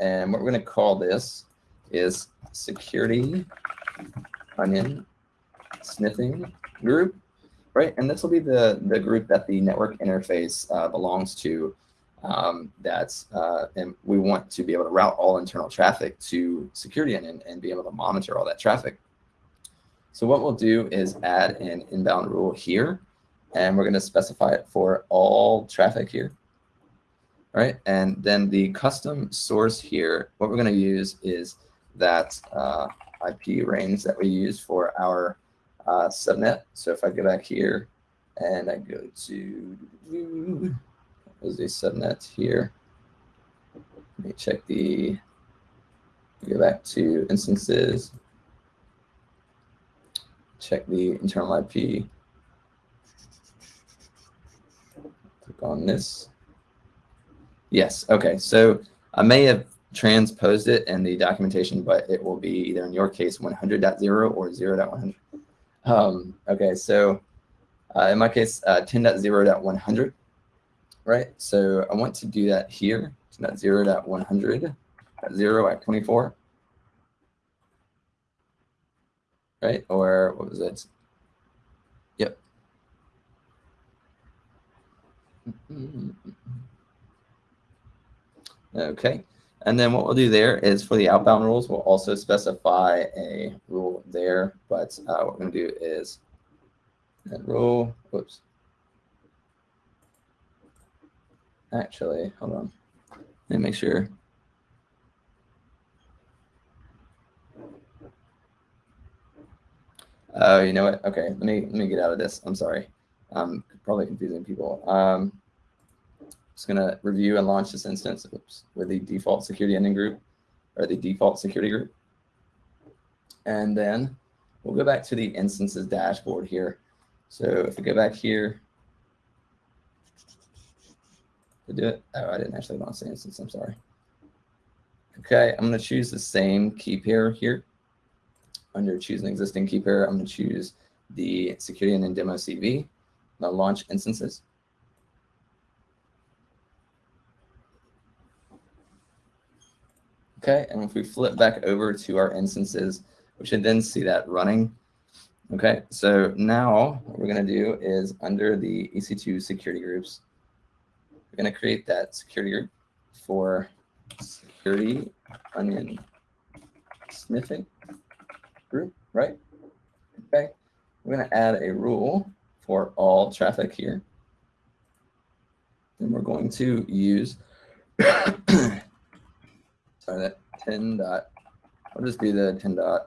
And what we're going to call this is security onion sniffing group, right? And this will be the, the group that the network interface uh, belongs to um, that's uh, and we want to be able to route all internal traffic to Security Onion, and be able to monitor all that traffic. So what we'll do is add an inbound rule here, and we're going to specify it for all traffic here. right? and then the custom source here, what we're going to use is that uh, IP range that we use for our uh, subnet. So if I go back here and I go to is a subnet here. Let me check the, go back to instances, check the internal IP. Click on this. Yes, okay, so I may have transposed it in the documentation, but it will be either in your case 100.0 or 0 0.100. Um, okay, so uh, in my case, uh, 10.0.100 right? So I want to do that here. So not 0 at 100, at 0 at 24, right? Or what was it? Yep. Okay. And then what we'll do there is for the outbound rules, we'll also specify a rule there. But uh, what we're going to do is rule, whoops, actually, hold on. Let me make sure. Oh, you know what? Okay, let me let me get out of this. I'm sorry. I'm probably confusing people. Um, just gonna review and launch this instance oops, with the default security ending group or the default security group. And then we'll go back to the instances dashboard here. So if we go back here, to do it. Oh, I didn't actually to say instance. I'm sorry. Okay, I'm going to choose the same key pair here. Under choose an existing key pair, I'm going to choose the security and then demo CV. i launch instances. Okay, and if we flip back over to our instances, we should then see that running. Okay, so now what we're going to do is under the EC2 security groups, we're going to create that security group for security onion sniffing group, right? Okay. We're going to add a rule for all traffic here. And we're going to use, sorry, that 10 dot, I'll just be the 10 dot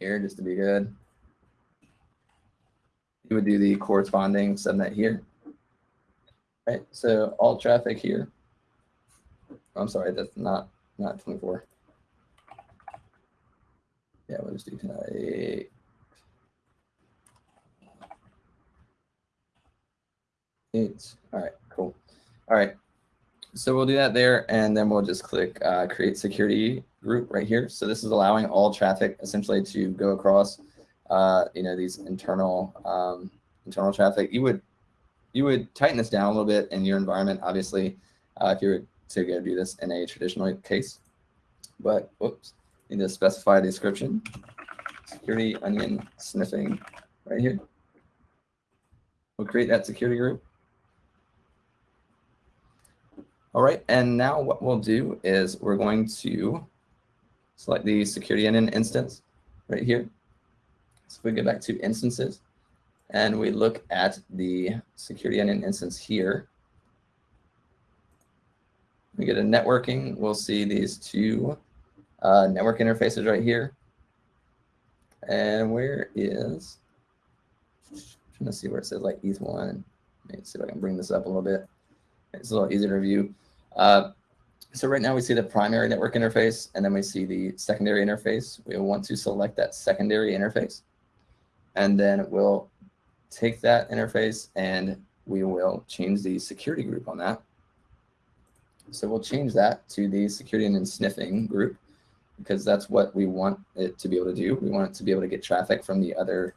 here just to be good. You would do the corresponding subnet here right? So all traffic here. I'm sorry, that's not not 24. Yeah, we'll just do tonight. Eight. All right, cool. All right. So we'll do that there, and then we'll just click uh, create security group right here. So this is allowing all traffic essentially to go across, uh, you know, these internal um, internal traffic. You would you would tighten this down a little bit in your environment, obviously, uh, if you were to go do this in a traditional case. But, whoops, need to specify a description. Security onion sniffing right here. We'll create that security group. All right, and now what we'll do is we're going to select the security onion instance right here. So if we go back to instances and we look at the security onion instance here, we get a networking, we'll see these two uh, network interfaces right here. And where is, I'm trying to see where it says like ETH1. Let me see if I can bring this up a little bit. It's a little easier to review. Uh, so right now we see the primary network interface, and then we see the secondary interface. We want to select that secondary interface. And then we'll take that interface and we will change the security group on that. So we'll change that to the Security Onion sniffing group because that's what we want it to be able to do. We want it to be able to get traffic from the other,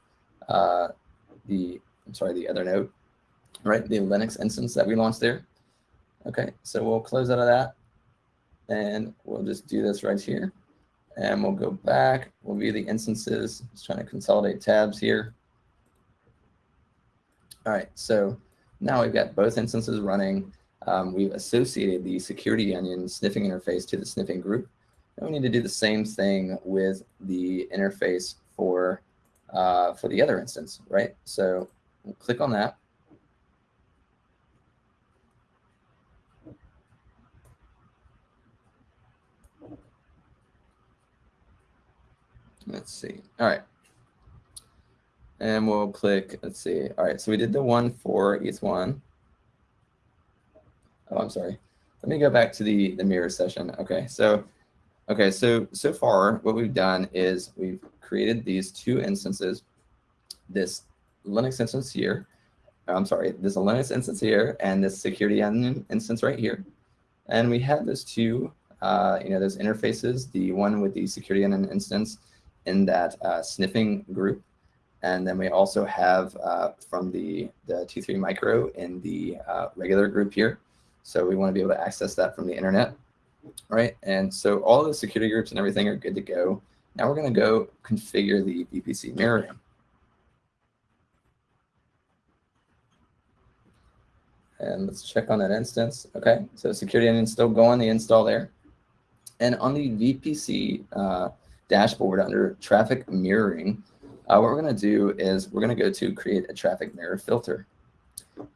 uh, the, I'm sorry, the other node, right? The Linux instance that we launched there. Okay, so we'll close out of that and we'll just do this right here. And we'll go back, we'll view the instances, just trying to consolidate tabs here. All right, so now we've got both instances running. Um, we've associated the security onion sniffing interface to the sniffing group. And we need to do the same thing with the interface for, uh, for the other instance, right? So we'll click on that. Let's see. All right. And we'll click, let's see. All right, so we did the one for each one. Oh, I'm sorry. Let me go back to the, the mirror session. Okay, so okay, so so far what we've done is we've created these two instances, this Linux instance here, I'm sorry, this Linux instance here and this security instance right here. And we have those two, uh, you know, those interfaces, the one with the security instance in that uh, sniffing group. And then we also have uh, from the, the T3 micro in the uh, regular group here. So we want to be able to access that from the internet, right? And so all the security groups and everything are good to go. Now we're going to go configure the VPC mirroring. And let's check on that instance. Okay, so security onion still going, the install there. And on the VPC uh, dashboard under traffic mirroring, uh, what we're going to do is we're going to go to create a traffic mirror filter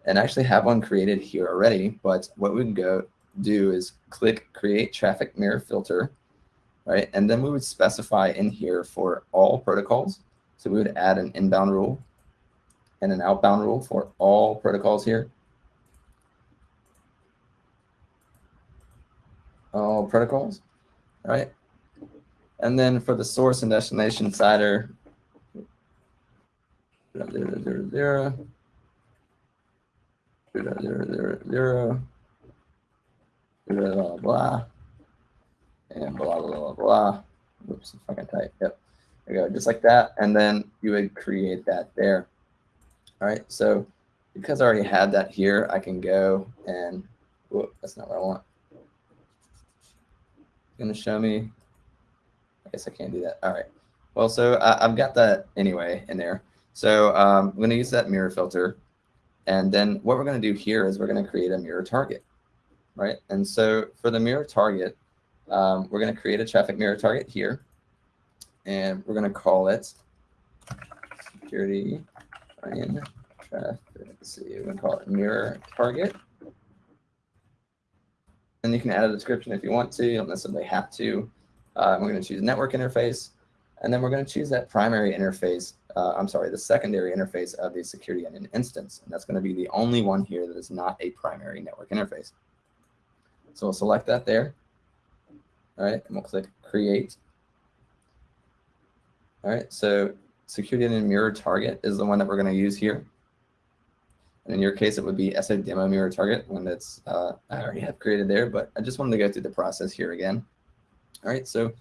and actually have one created here already. But what we can go do is click create traffic mirror filter, right? And then we would specify in here for all protocols. So we would add an inbound rule and an outbound rule for all protocols here. All protocols, right? And then for the source and destination CIDR, there, there, there. There, uh, there, there. Uh, blah, blah, blah. And blah, blah, blah, blah. Oops, if I can type. Yep. There you go, just like that. And then you would create that there. All right, so because I already had that here, I can go and, whoop, that's not what I want. Gonna show me, I guess I can't do that. All right. Well, so I, I've got that anyway in there. So um, I'm going to use that mirror filter. And then what we're going to do here is we're going to create a mirror target, right? And so for the mirror target, um, we're going to create a traffic mirror target here. And we're going to call it Security Onion traffic. Let's see, we're going to call it mirror target. And you can add a description if you want to. You don't necessarily have to. Uh, we're going to choose network interface, and then we're going to choose that primary interface, uh, I'm sorry, the secondary interface of the security onion instance. And that's going to be the only one here that is not a primary network interface. So we'll select that there. All right, and we'll click create. All right, so security onion mirror target is the one that we're going to use here. And in your case, it would be SA demo mirror target, one that's uh, I already have created there, but I just wanted to go through the process here again. All right, so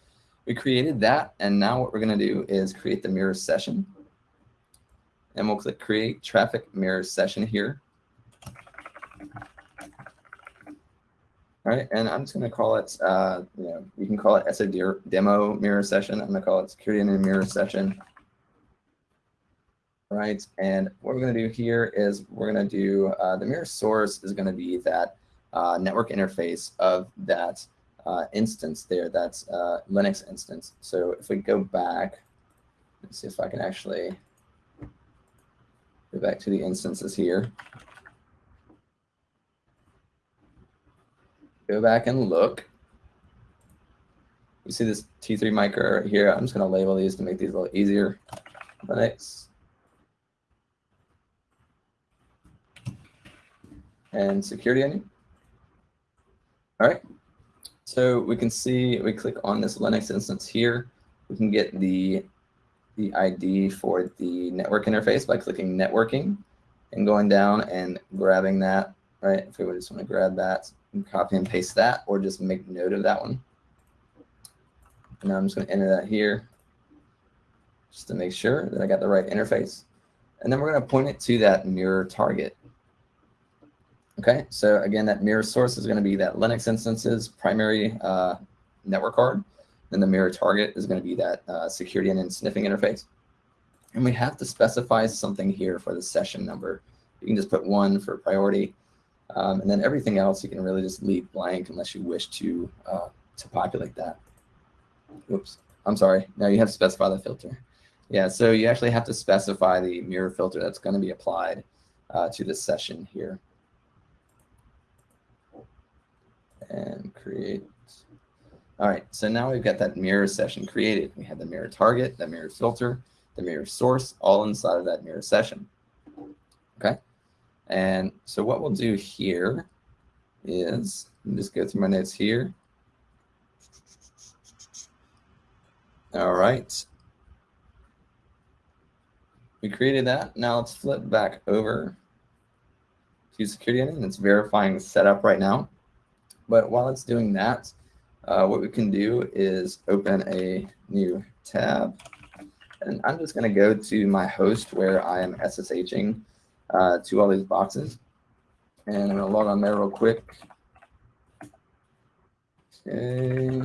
we created that, and now what we're going to do is create the mirror session. And we'll click create traffic mirror session here. All right, and I'm just going to call it, uh, you know, you can call it SA demo mirror session. I'm going to call it Security Onion mirror session. All right, and what we're going to do here is we're going to do uh, the mirror source is going to be that uh, network interface of that uh, instance there, that's uh, Linux instance. So if we go back, let's see if I can actually go back to the instances here. go back and look. You see this T3 micro right here. I'm just going to label these to make these a little easier. Linux. And security onion. All right. So we can see, we click on this Linux instance here. We can get the, the ID for the network interface by clicking networking and going down and grabbing that, right? If we just want to grab that and copy and paste that, or just make note of that one. And I'm just going to enter that here just to make sure that I got the right interface. And then we're going to point it to that mirror target. Okay, so again, that mirror source is going to be that Linux instance's primary uh, network card. Then the mirror target is going to be that uh, Security Onion sniffing interface. And we have to specify something here for the session number. You can just put one for priority. Um, and then everything else you can really just leave blank unless you wish to, uh, to populate that. Oops, I'm sorry. Now you have to specify the filter. Yeah, so you actually have to specify the mirror filter that's going to be applied uh, to this session here. And create. All right, so now we've got that mirror session created. We have the mirror target, the mirror filter, the mirror source, all inside of that mirror session. Okay, and so what we'll do here is, just go through my notes here. All right. We created that. Now let's flip back over to Security Onion it's verifying setup right now. But while it's doing that, uh, what we can do is open a new tab. And I'm just going to go to my host where I am SSHing uh, to all these boxes. And I'm going to log on there real quick. Okay.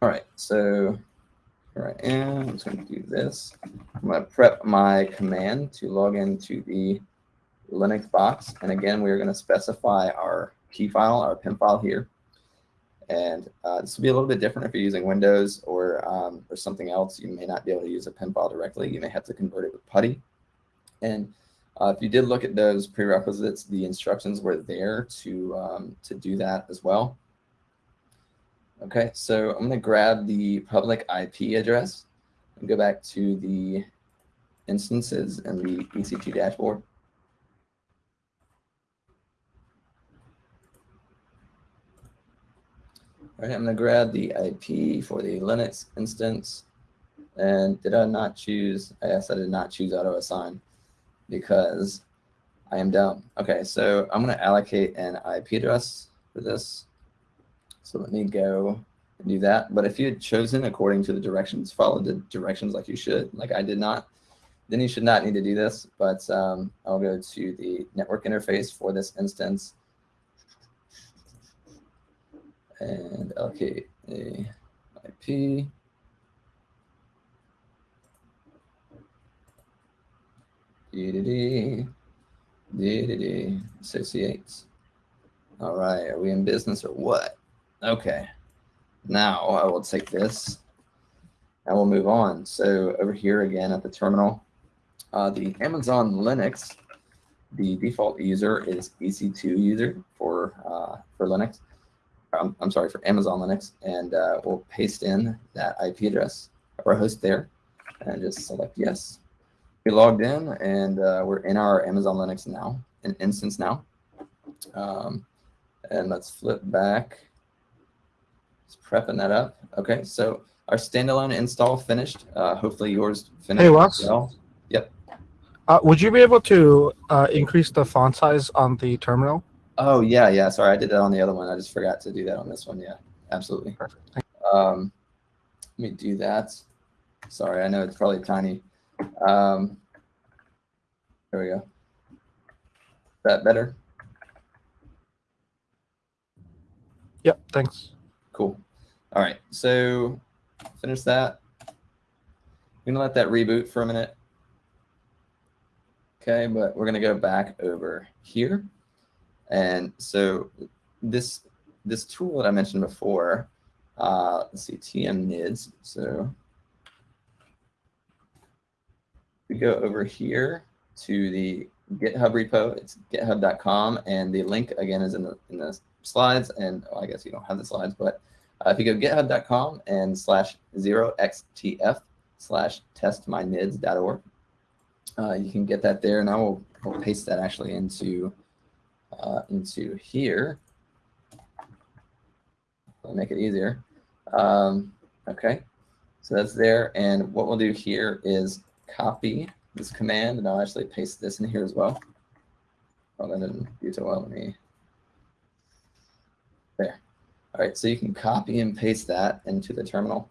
All right, so here I am. I'm just going to do this. I'm going to prep my command to log into the Linux box. And again, we're going to specify our key file, our PEM file here. And uh, this will be a little bit different if you're using Windows or, um, or something else. You may not be able to use a PEM file directly. You may have to convert it with PuTTY. And uh, if you did look at those prerequisites, the instructions were there to, um, to do that as well. Okay, so I'm going to grab the public IP address and go back to the instances and the EC2 dashboard. All right, I'm going to grab the IP for the Linux instance. And did I not choose? Yes, I did not choose auto assign because I am dumb. Okay, so I'm going to allocate an IP address for this. So let me go and do that. But if you had chosen according to the directions, follow the directions like you should, like I did not, then you should not need to do this. But um, I'll go to the network interface for this instance and allocate a IP. DDD, DDD, associates. All right, are we in business or what? Okay, now I will take this and we'll move on. So over here again at the terminal, uh, the Amazon Linux, the default user is EC2 user for uh, for Linux. Um, I'm sorry for Amazon Linux, and uh, we'll paste in that IP address of our host there, and just select yes. We logged in, and uh, we're in our Amazon Linux now, an instance now. Um, and let's flip back just prepping that up. Okay, so our standalone install finished. Uh, hopefully yours finished. Hey, Wes. Well. Yep. Uh, would you be able to uh, increase the font size on the terminal? Oh, yeah, yeah. Sorry, I did that on the other one. I just forgot to do that on this one. Yeah, absolutely. Perfect. Um, let me do that. Sorry, I know it's probably tiny. Um, there we go. Is that better? Yep, thanks. Cool. All right, so finish that. I'm gonna let that reboot for a minute. Okay, but we're gonna go back over here. And so this this tool that I mentioned before, uh, let's see, tmNIDS. So we go over here to the GitHub repo. It's github.com, and the link again is in the in the slides. And oh, I guess you don't have the slides, but uh, if you go github.com and slash zero xtf slash testmynids.org, uh, you can get that there, and I will, will paste that actually into uh, into here. I'll make it easier. Um, okay, so that's there, and what we'll do here is copy this command, and I'll actually paste this in here as well. Oh, that didn't do so well. Let me. There. All right, so you can copy and paste that into the terminal.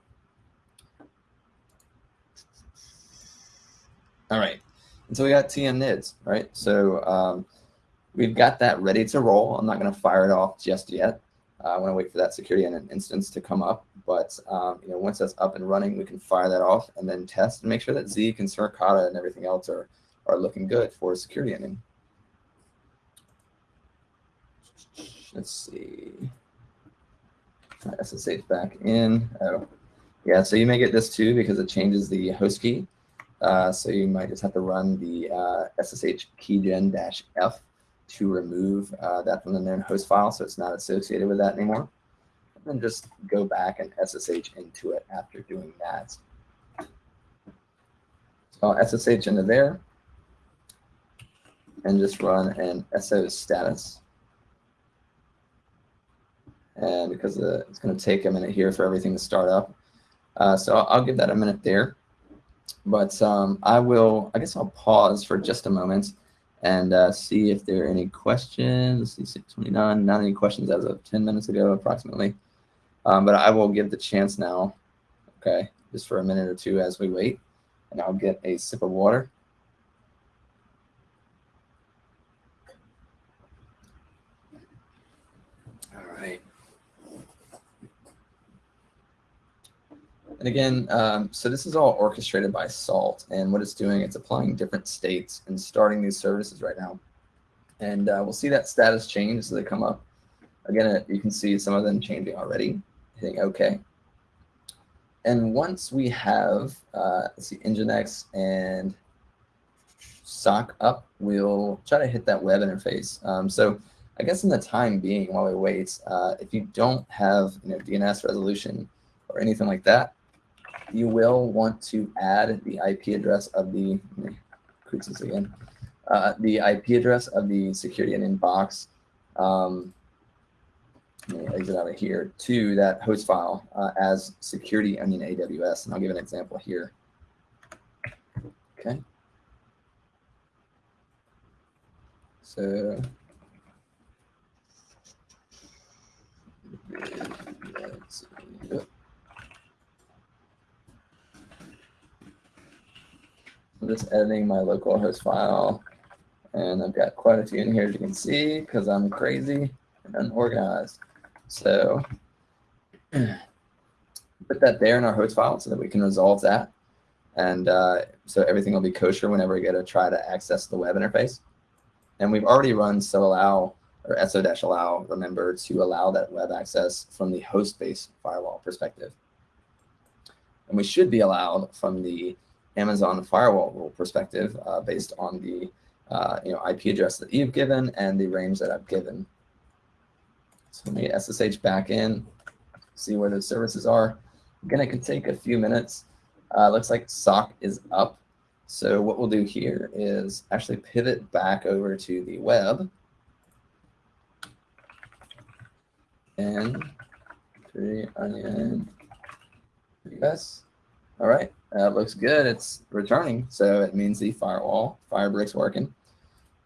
All right, and so we got tmNIDS, right? So um, we've got that ready to roll. I'm not going to fire it off just yet. Uh, I want to wait for that Security Onion instance to come up. But um, you know, once that's up and running, we can fire that off and then test and make sure that Zeek and Suricata and everything else are, are looking good for Security Onion. Let's see. SSH back in. Oh, yeah. So you may get this too because it changes the host key. Uh, so you might just have to run the uh, SSH keygen-f to remove uh, that from the known host file so it's not associated with that anymore. And then just go back and SSH into it after doing that. So I'll SSH into there and just run an SO status. And because the, it's going to take a minute here for everything to start up. Uh, so I'll, I'll give that a minute there. But um, I will, I guess I'll pause for just a moment and uh, see if there are any questions. see 629, not any questions as of 10 minutes ago approximately. Um, but I will give the chance now, okay, just for a minute or two as we wait. And I'll get a sip of water. And again, um, so this is all orchestrated by Salt. And what it's doing, it's applying different states and starting these services right now. And uh, we'll see that status change as they come up. Again, uh, you can see some of them changing already, hitting OK. And once we have, uh, let's see, Nginx and SOC up, we'll try to hit that web interface. Um, so I guess in the time being, while we wait, uh, if you don't have you know, DNS resolution or anything like that, you will want to add the IP address of the, this again, uh, the IP address of the Security Onion box, um, let me exit out of here, to that host file uh, as security onion AWS. And I'll give an example here. Okay. So. I'm just editing my local host file. And I've got quite a few in here, as you can see, because I'm crazy and unorganized. So put that there in our host file so that we can resolve that. And uh, so everything will be kosher whenever we get to try to access the web interface. And we've already run so allow or so-allow, remember, to allow that web access from the host-based firewall perspective. And we should be allowed from the Amazon firewall rule perspective uh, based on the uh, you know IP address that you've given and the range that I've given. So let me SSH back in, see where those services are. Again, it could take a few minutes. Uh, looks like SOC is up. So what we'll do here is actually pivot back over to the web. And three onion yes. All right. Uh, looks good. It's returning, so it means the firewall, Firebrick's working.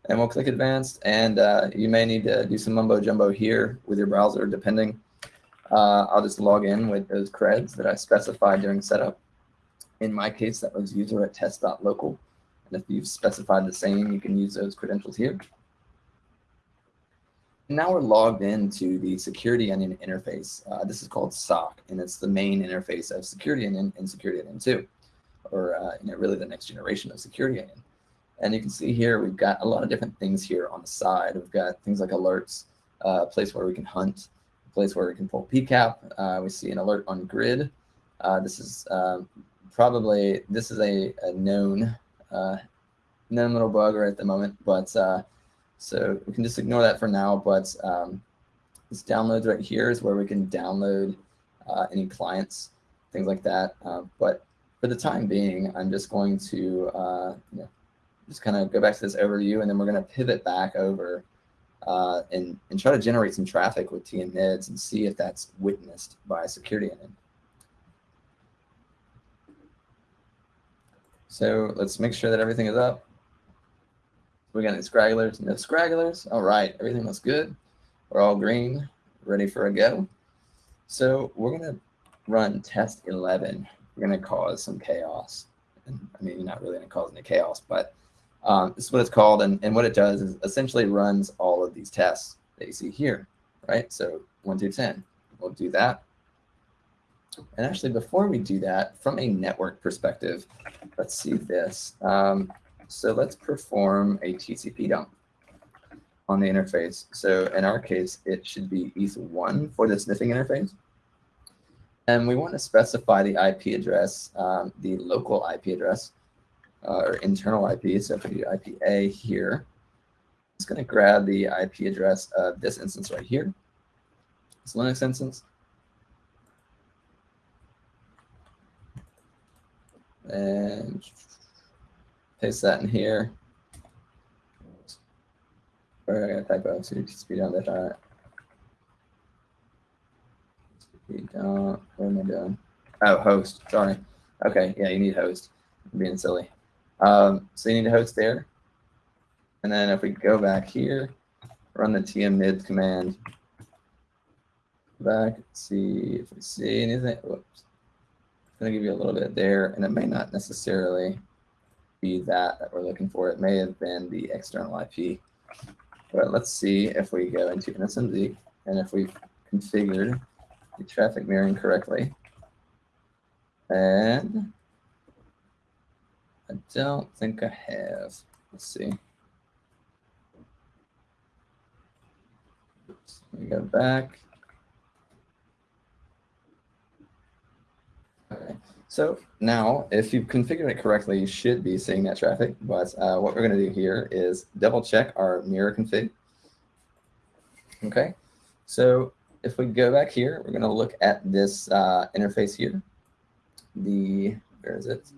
And we'll click advanced, and uh, you may need to do some mumbo jumbo here with your browser, depending. Uh, I'll just log in with those creds that I specified during setup. In my case, that was user at test.local. And if you've specified the same, you can use those credentials here. Now we're logged into the Security Onion interface. Uh, this is called SOC, and it's the main interface of Security Onion and Security Onion 2 or uh, you know, really the next generation of security onion. And you can see here, we've got a lot of different things here on the side. We've got things like alerts, uh, a place where we can hunt, a place where we can pull PCAP. Uh, we see an alert on grid. Uh, this is um, probably, this is a, a known uh, known little bug right at the moment, but uh, so we can just ignore that for now. But um, this downloads right here is where we can download uh, any clients, things like that. Uh, but for the time being, I'm just going to uh, you know, just kind of go back to this overview, and then we're going to pivot back over uh, and, and try to generate some traffic with tmNIDS and see if that's witnessed by a Security Onion. So let's make sure that everything is up. We got any scragglers? No scragglers. All right, everything looks good. We're all green, ready for a go. So we're gonna run test 11. We're gonna cause some chaos. I mean, not really gonna cause any chaos, but um, this is what it's called. And, and what it does is essentially runs all of these tests that you see here, right? So one through 10, we'll do that. And actually, before we do that, from a network perspective, let's see this. Um, so let's perform a TCP dump on the interface. So in our case, it should be ETH1 for the sniffing interface. And we want to specify the IP address, um, the local IP address, uh, or internal IP. So if we do IPA here, it's going to grab the IP address of this instance right here, this Linux instance. And paste that in here. Or I got typo, so you can speed down that. All right. Speed down. What am I doing? Oh, host. Sorry. Okay. Yeah, you need host. I'm being silly. Um, so you need a host there. And then if we go back here, run the tm mid command. Back, see if we see anything. Whoops. It's going to give you a little bit there, and it may not necessarily be that that we're looking for. It may have been the external IP. But let's see if we go into NSMZ and if we've configured the traffic mirroring correctly. And I don't think I have. Let's see. Let me go back. Okay. So now, if you've configured it correctly, you should be seeing that traffic. But uh, what we're going to do here is double check our mirror config. Okay. So if we go back here, we're going to look at this uh, interface here. The, where is it?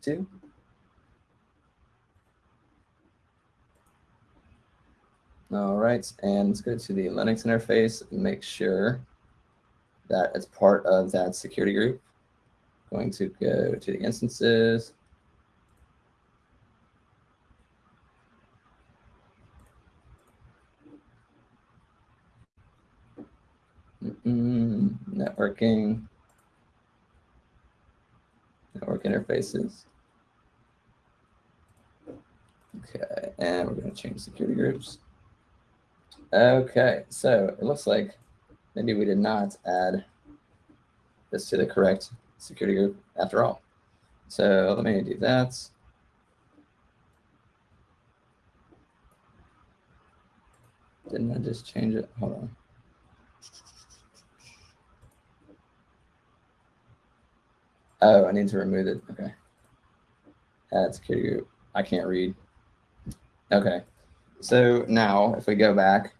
Two. All right, and let's go to the Linux interface and make sure that as part of that security group. Going to go to the instances. Mm -mm, networking, network interfaces. Okay, and we're going to change security groups. Okay, so it looks like maybe we did not add this to the correct security group after all. So let me do that. Didn't I just change it? Hold on. Oh, I need to remove it. Okay. Add security group. I can't read. Okay. So now if we go back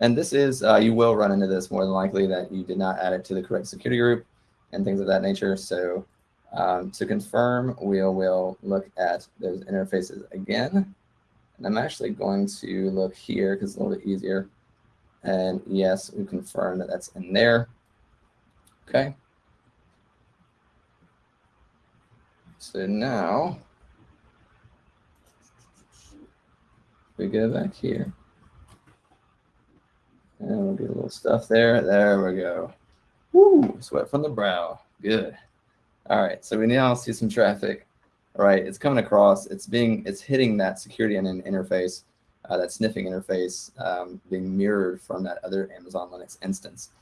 and this is, uh, you will run into this more than likely that you did not add it to the correct security group and things of that nature. So um, to confirm, we will look at those interfaces again. And I'm actually going to look here because it's a little bit easier. And yes, we confirm that that's in there. Okay. So now we go back here. And we'll do a little stuff there. There we go. Woo, sweat from the brow. Good. All right, so we now see some traffic. All right, it's coming across. It's being, it's hitting that Security Onion interface, uh, that sniffing interface, um, being mirrored from that other Amazon Linux instance.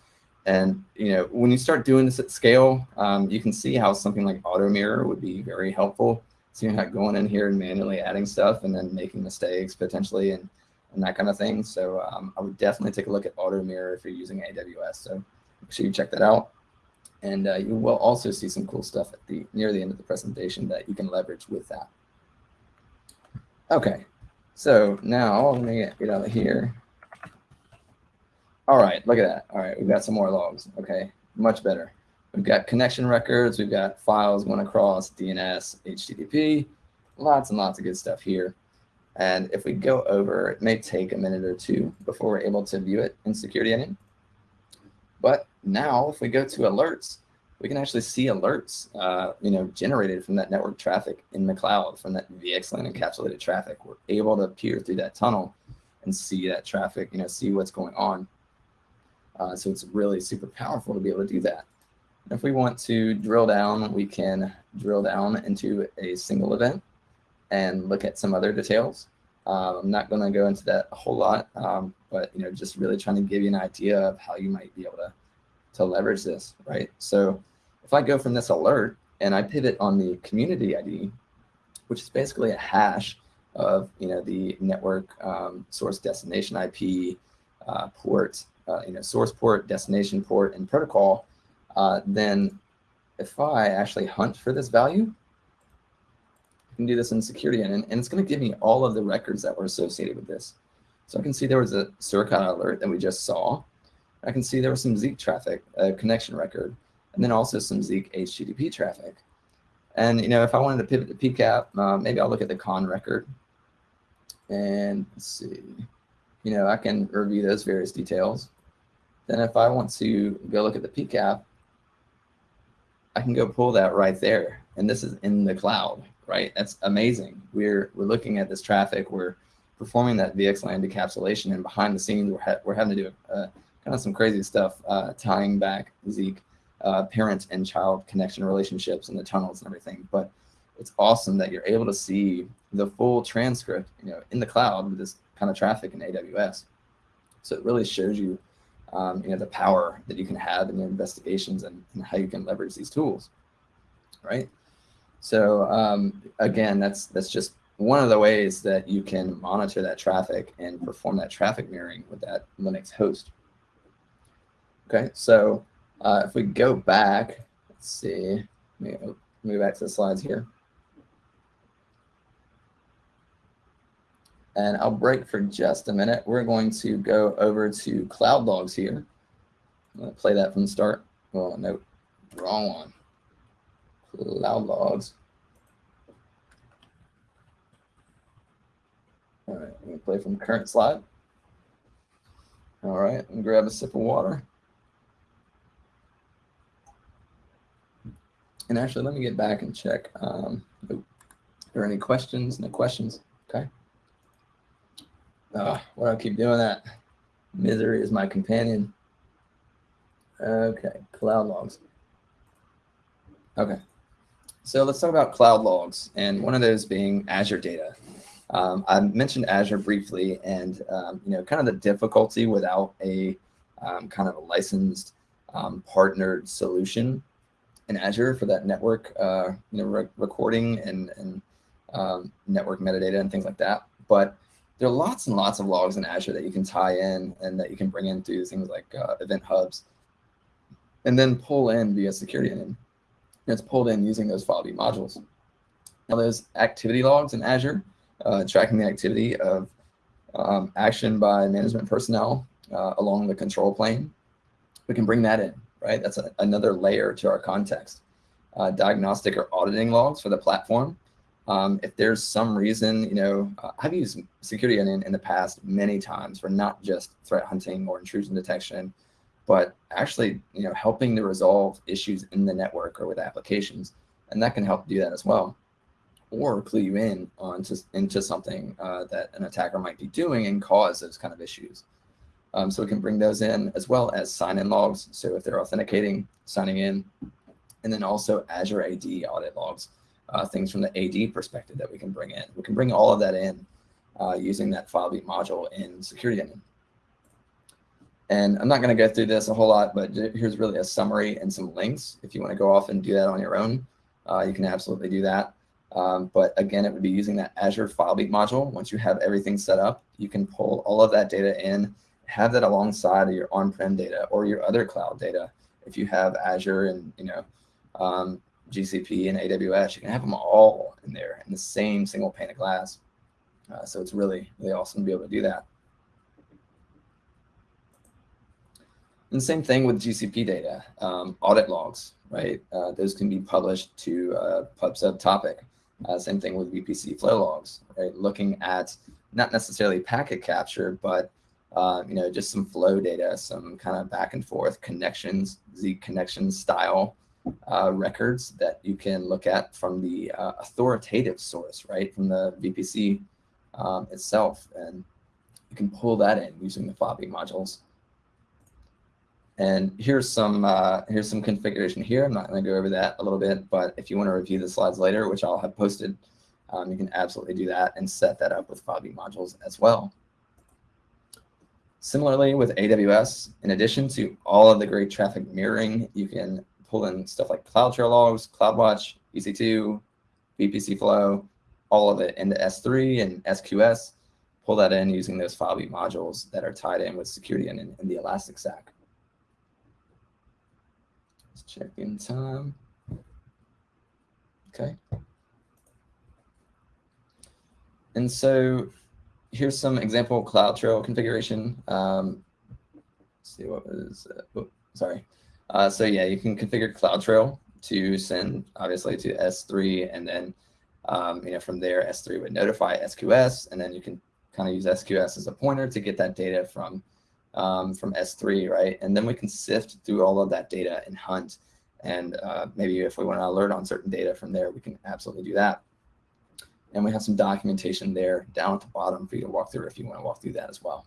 And you know, when you start doing this at scale, um, you can see how something like Auto Mirror would be very helpful. So you're not going in here and manually adding stuff and then making mistakes potentially and and that kind of thing. So um, I would definitely take a look at Auto Mirror if you're using AWS. So make sure you check that out. And uh, you will also see some cool stuff at the near the end of the presentation that you can leverage with that. Okay, so now let me get out of here. All right, look at that. All right, we've got some more logs. Okay, much better. We've got connection records. We've got files going across DNS, HTTP, lots and lots of good stuff here. And if we go over, it may take a minute or two before we're able to view it in Security Onion. But now if we go to alerts, we can actually see alerts, uh, you know, generated from that network traffic in the cloud, from that VXLAN encapsulated traffic. We're able to peer through that tunnel and see that traffic, you know, see what's going on. Uh, so it's really super powerful to be able to do that. If we want to drill down, we can drill down into a single event and look at some other details. Um, I'm not going to go into that a whole lot, um, but you know, just really trying to give you an idea of how you might be able to to leverage this, right? So if I go from this alert and I pivot on the community ID, which is basically a hash of you know the network um, source destination IP uh, port, uh, you know source port, destination port, and protocol, uh, then if I actually hunt for this value, can do this in Security Onion, and it's going to give me all of the records that were associated with this. So I can see there was a Suricata alert that we just saw. I can see there was some Zeek traffic, a connection record, and then also some Zeek HTTP traffic. And you know, if I wanted to pivot to PCAP, uh, maybe I'll look at the con record. And let's see, you know, I can review those various details. Then if I want to go look at the PCAP, I can go pull that right there. And this is in the cloud, right? That's amazing. We're, we're looking at this traffic. We're performing that VXLAN decapsulation and behind the scenes, we're, ha we're having to do a kind of some crazy stuff, uh, tying back Zeek uh, parent and child connection relationships and the tunnels and everything. But it's awesome that you're able to see the full transcript, you know, in the cloud with this kind of traffic in AWS. So it really shows you, um, you know, the power that you can have in your investigations and, and how you can leverage these tools, right? So um, again, that's that's just one of the ways that you can monitor that traffic and perform that traffic mirroring with that Linux host. Okay, so uh, if we go back, let's see, let me move back to the slides here. And I'll break for just a minute. We're going to go over to cloud logs here. I'm going to play that from the start. Well, no, wrong one. Cloud logs. All right, I'm to play from current slide. All right, and grab a sip of water. And actually, let me get back and check. Um, are there any questions? No questions? Okay. Uh, why do I keep doing that? Misery is my companion. Okay, cloud logs. Okay, so let's talk about cloud logs, and one of those being Azure data. Um, I mentioned Azure briefly, and um, you know, kind of the difficulty without a um, kind of a licensed um, partnered solution in Azure for that network, uh, you know, re recording and, and um, network metadata and things like that. But there are lots and lots of logs in Azure that you can tie in and that you can bring in through things like uh, event hubs and then pull in via security and it's pulled in using those FileBeat modules. Now those activity logs in Azure, uh, tracking the activity of um, action by management personnel uh, along the control plane, we can bring that in right? That's a, another layer to our context. Uh, diagnostic or auditing logs for the platform. Um, if there's some reason, you know, uh, I've used Security Onion, in the past many times for not just threat hunting or intrusion detection, but actually, you know, helping to resolve issues in the network or with applications. And that can help do that as well. Or clue you in onto, into something uh, that an attacker might be doing and cause those kind of issues. Um, so we can bring those in as well as sign-in logs. So if they're authenticating, signing in, and then also Azure AD audit logs, uh, things from the AD perspective that we can bring in. We can bring all of that in uh, using that FileBeat module in Security Onion. And I'm not going to go through this a whole lot, but here's really a summary and some links. If you want to go off and do that on your own, uh, you can absolutely do that. Um, but again, it would be using that Azure FileBeat module. Once you have everything set up, you can pull all of that data in have that alongside of your on-prem data or your other cloud data if you have Azure and you know um, GCP and AWS, you can have them all in there in the same single pane of glass. Uh, so it's really, really awesome to be able to do that. And same thing with GCP data, um, audit logs, right? Uh, those can be published to a PubSub topic. Uh, same thing with VPC flow logs, right? Looking at not necessarily packet capture, but uh, you know, just some flow data, some kind of back and forth connections, Z connection style uh, records that you can look at from the uh, authoritative source, right? From the VPC um, itself. And you can pull that in using the FileBeat modules. And here's some uh, here's some configuration here. I'm not going to go over that a little bit, but if you want to review the slides later, which I'll have posted, um, you can absolutely do that and set that up with FileBeat modules as well. Similarly with AWS, in addition to all of the great traffic mirroring, you can pull in stuff like CloudTrail logs, CloudWatch, EC2, VPC flow, all of it into S3 and SQS, pull that in using those FileBeat modules that are tied in with Security Onion, in the Elastic Stack. Let's check in time. Okay. And so here's some example CloudTrail configuration. Um, see what was, uh, oh, sorry. Uh, so yeah, you can configure CloudTrail to send obviously to S3 and then um, you know, from there, S3 would notify SQS, and then you can kind of use SQS as a pointer to get that data from um, from S3, right? And then we can sift through all of that data and hunt. And uh, maybe if we want to alert on certain data from there, we can absolutely do that. And we have some documentation there down at the bottom for you to walk through if you want to walk through that as well.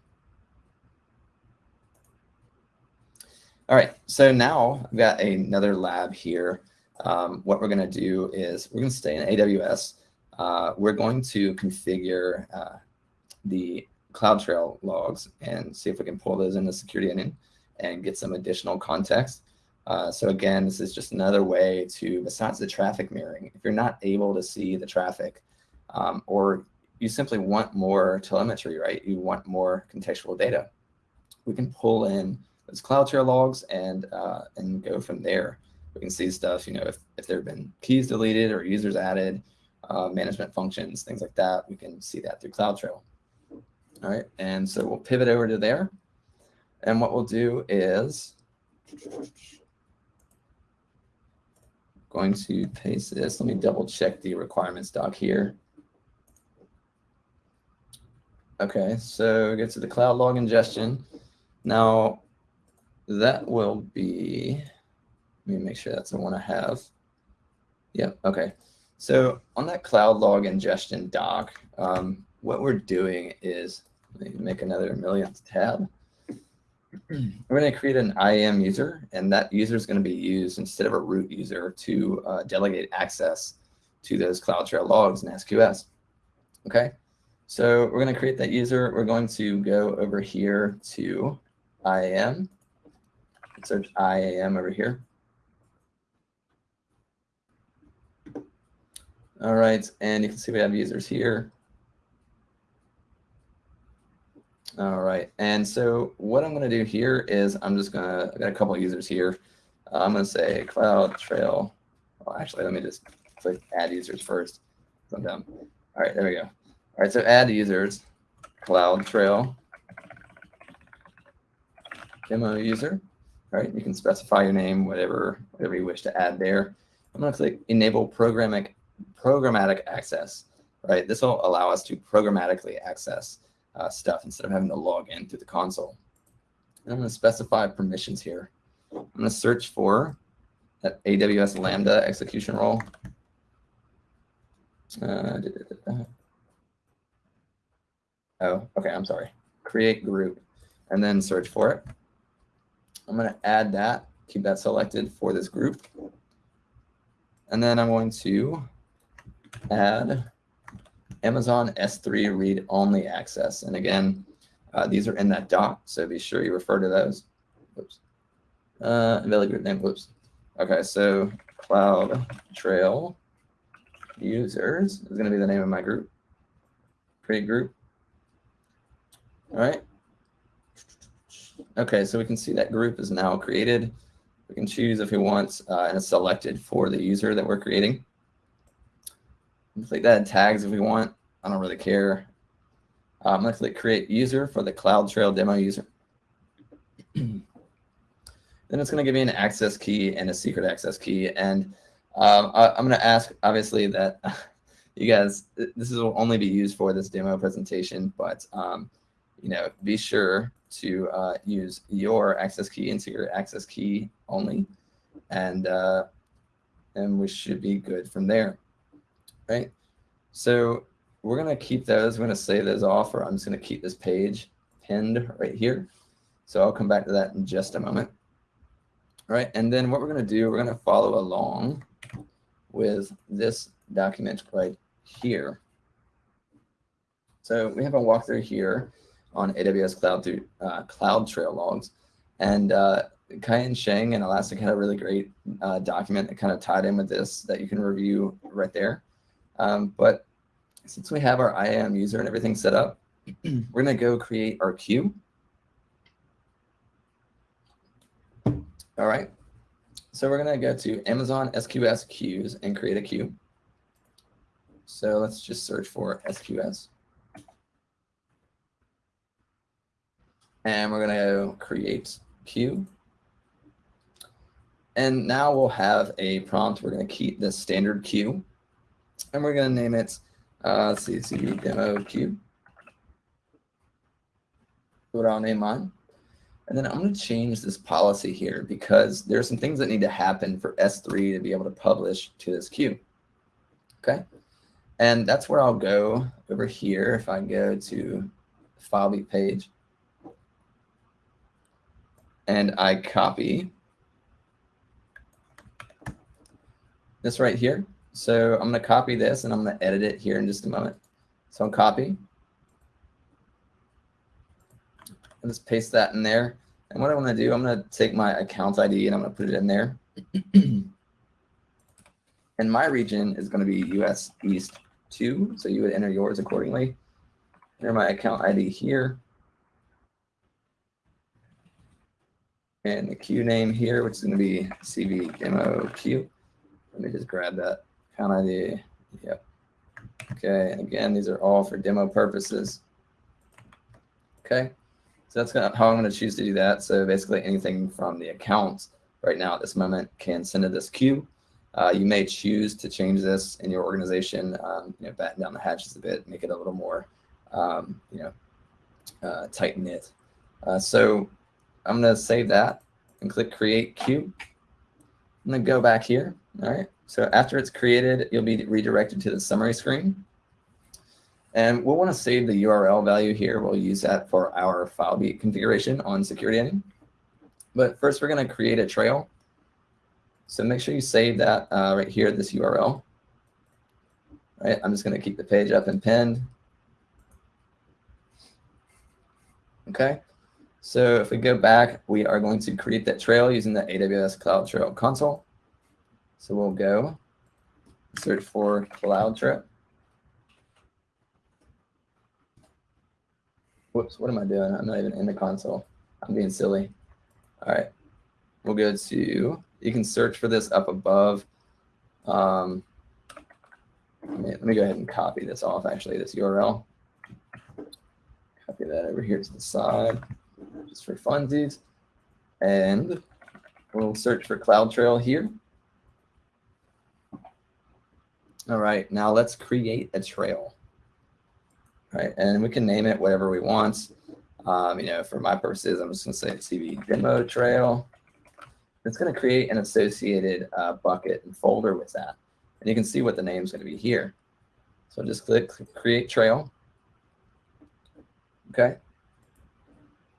All right, so now I've got another lab here um, what we're going to do is we're going to stay in AWS. Uh, we're going to configure uh, the CloudTrail logs and see if we can pull those in the Security Onion and get some additional context. Uh, so again, this is just another way to, besides the traffic mirroring, if you're not able to see the traffic um, or you simply want more telemetry, right? You want more contextual data. We can pull in those CloudTrail logs and, uh, and go from there. We can see stuff, you know, if, if there have been keys deleted or users added, uh, management functions, things like that. We can see that through CloudTrail. All right, and so we'll pivot over to there. And what we'll do is going to paste this. Let me double check the requirements doc here. Okay, so get to the cloud log ingestion. Now that will be let me make sure that's the one I have. Yep, okay. So on that cloud log ingestion doc, um, what we're doing is, let me make another millionth tab. we're going to create an IAM user, and that user is going to be used instead of a root user to uh, delegate access to those CloudTrail logs in SQS. Okay, so we're going to create that user. We're going to go over here to IAM, search IAM over here. All right, and you can see we have users here. All right, and so what I'm going to do here is I'm just going to, I've got a couple users here. Uh, I'm going to say CloudTrail. Well, actually, let me just click add users first. I'm dumb. All right, there we go. All right, so add users, CloudTrail, demo user. All right, you can specify your name, whatever, whatever you wish to add there. I'm going to click enable programmatic programmatic access, right? This will allow us to programmatically access uh, stuff instead of having to log in through the console. And I'm going to specify permissions here. I'm going to search for that AWS Lambda execution role. Uh, oh, okay, I'm sorry. Create group and then search for it. I'm going to add that, keep that selected for this group. And then I'm going to add Amazon S3 read-only access. And again, uh, these are in that doc, so be sure you refer to those. Oops. Uh, group name, whoops. Okay, so Cloud Trail users is going to be the name of my group. Create group. All right. Okay, so we can see that group is now created. We can choose if we want, uh, and it's selected for the user that we're creating. Click that in tags if we want. I don't really care. Uh, I'm going to click create user for the CloudTrail demo user. then it's going to give me an access key and a secret access key. And um, I, am going to ask, obviously, that you guys, this will only be used for this demo presentation, but um, you know, be sure to uh, use your access key and secret access key only, and uh, and we should be good from there, right? So we're gonna keep those. We're gonna save those off, or I'm just gonna keep this page pinned right here. So I'll come back to that in just a moment. All right, and then what we're gonna do, we're gonna follow along with this document right here. So we have a walkthrough here on AWS Cloud through uh, CloudTrail logs. And uh, Kaiyan Sheng and Elastic had a really great uh, document that kind of tied in with this that you can review right there. Um, but since we have our IAM user and everything set up, we're going to go create our queue. All right. So we're going to go to Amazon SQS queues and create a queue. So let's just search for SQS. And we're going to create queue. And now we'll have a prompt. We're going to keep the standard queue. And we're going to name it, uh, demo queue. What I'll name mine. And then I'm going to change this policy here because there are some things that need to happen for S3 to be able to publish to this queue. Okay. And that's where I'll go over here if I go to FileBeat page and I copy this right here. So I'm going to copy this and I'm going to edit it here in just a moment. So I'm copy. And just paste that in there. And what I want to do, I'm going to take my account ID and I'm going to put it in there. and my region is going to be US East 2. So you would enter yours accordingly. Enter my account ID here. and the queue name here, which is going to be CV demo queue. Let me just grab that account ID. Yep. Okay, and again, these are all for demo purposes. Okay, so that's gonna, how I'm going to choose to do that. So basically anything from the accounts right now at this moment can send to this queue. Uh, you may choose to change this in your organization, um, you know, batten down the hatches a bit, make it a little more, um, you know, uh, tight knit. Uh, so I'm going to save that and click create queue. And then go back here. All right. So after it's created, you'll be redirected to the summary screen. And we'll want to save the URL value here. We'll use that for our FileBeat configuration on Security Onion. But first, we're going to create a trail. So make sure you save that uh, right here, this URL. Right, I'm just going to keep the page up and pinned. Okay. So if we go back, we are going to create that trail using the AWS CloudTrail console. So we'll go search for CloudTrail. Whoops, what am I doing? I'm not even in the console. I'm being silly. All right, we'll go to, you can search for this up above. Um, let, me, let me go ahead and copy this off, actually, this URL. Copy that over here to the side just for funsies. And we'll search for CloudTrail here. All right, now let's create a trail. Right, and we can name it whatever we want. Um, you know, for my purposes, I'm just to say CV demo trail. It's to create an associated uh, bucket and folder with that. And you can see what the name is to be here. So I'll just click create trail. Okay.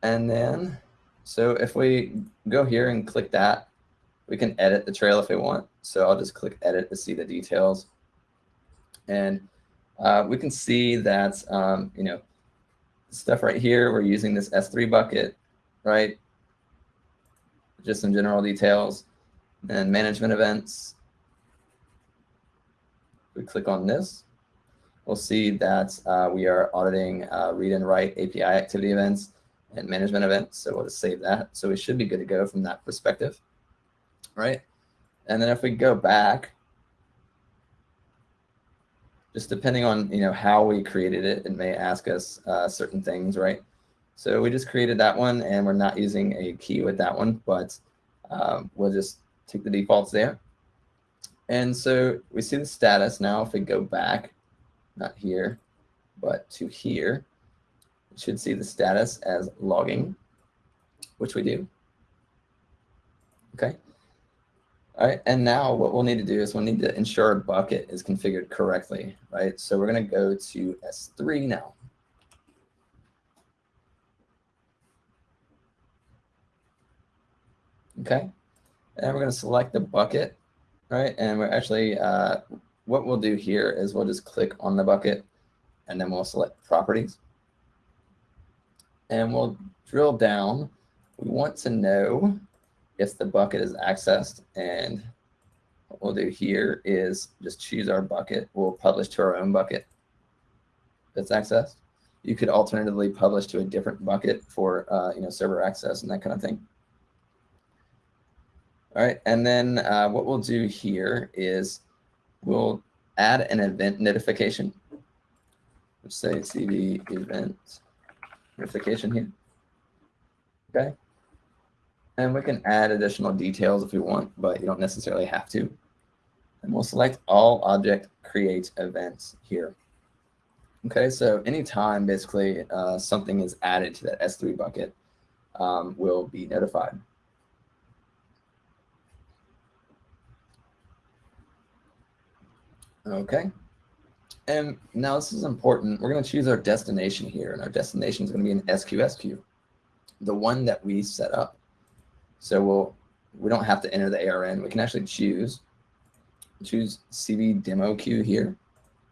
And then, so if we go here and click that, we can edit the trail if we want. So I'll just click edit to see the details. And uh, we can see that, um, you know, stuff right here, we're using this S3 bucket, right? Just some general details and management events. We click on this. We'll see that uh, we are auditing uh, read and write API activity events and management events. So we'll just save that. So we should be good to go from that perspective. right? And then if we go back, just depending on you know how we created it, it may ask us uh, certain things, right? So we just created that one and we're not using a key with that one, but um, we'll just take the defaults there. And so we see the status now. If we go back, not here, but to here, we should see the status as logging, which we do. Okay. All right, and now what we'll need to do is we'll need to ensure our bucket is configured correctly, right? So we're going to go to S3 now. Okay, and we're going to select the bucket, right? And we're actually, uh, what we'll do here is we'll just click on the bucket and then we'll select properties. And we'll drill down. We want to know if the bucket is accessed. And what we'll do here is just choose our bucket. We'll publish to our own bucket that's accessed. You could alternatively publish to a different bucket for uh, you know server access and that kind of thing. All right, and then uh, what we'll do here is we'll add an event notification. Let's say CV event notification here. Okay. And we can add additional details if we want, but you don't necessarily have to. And we'll select all object create events here. Okay, so anytime basically uh, something is added to that S3 bucket um, will be notified. Okay. And now this is important. We're going to choose our destination here, and our destination is going to be an SQSQ, the one that we set up. So we'll we don't have to enter the ARN. We can actually choose choose CV demo queue here.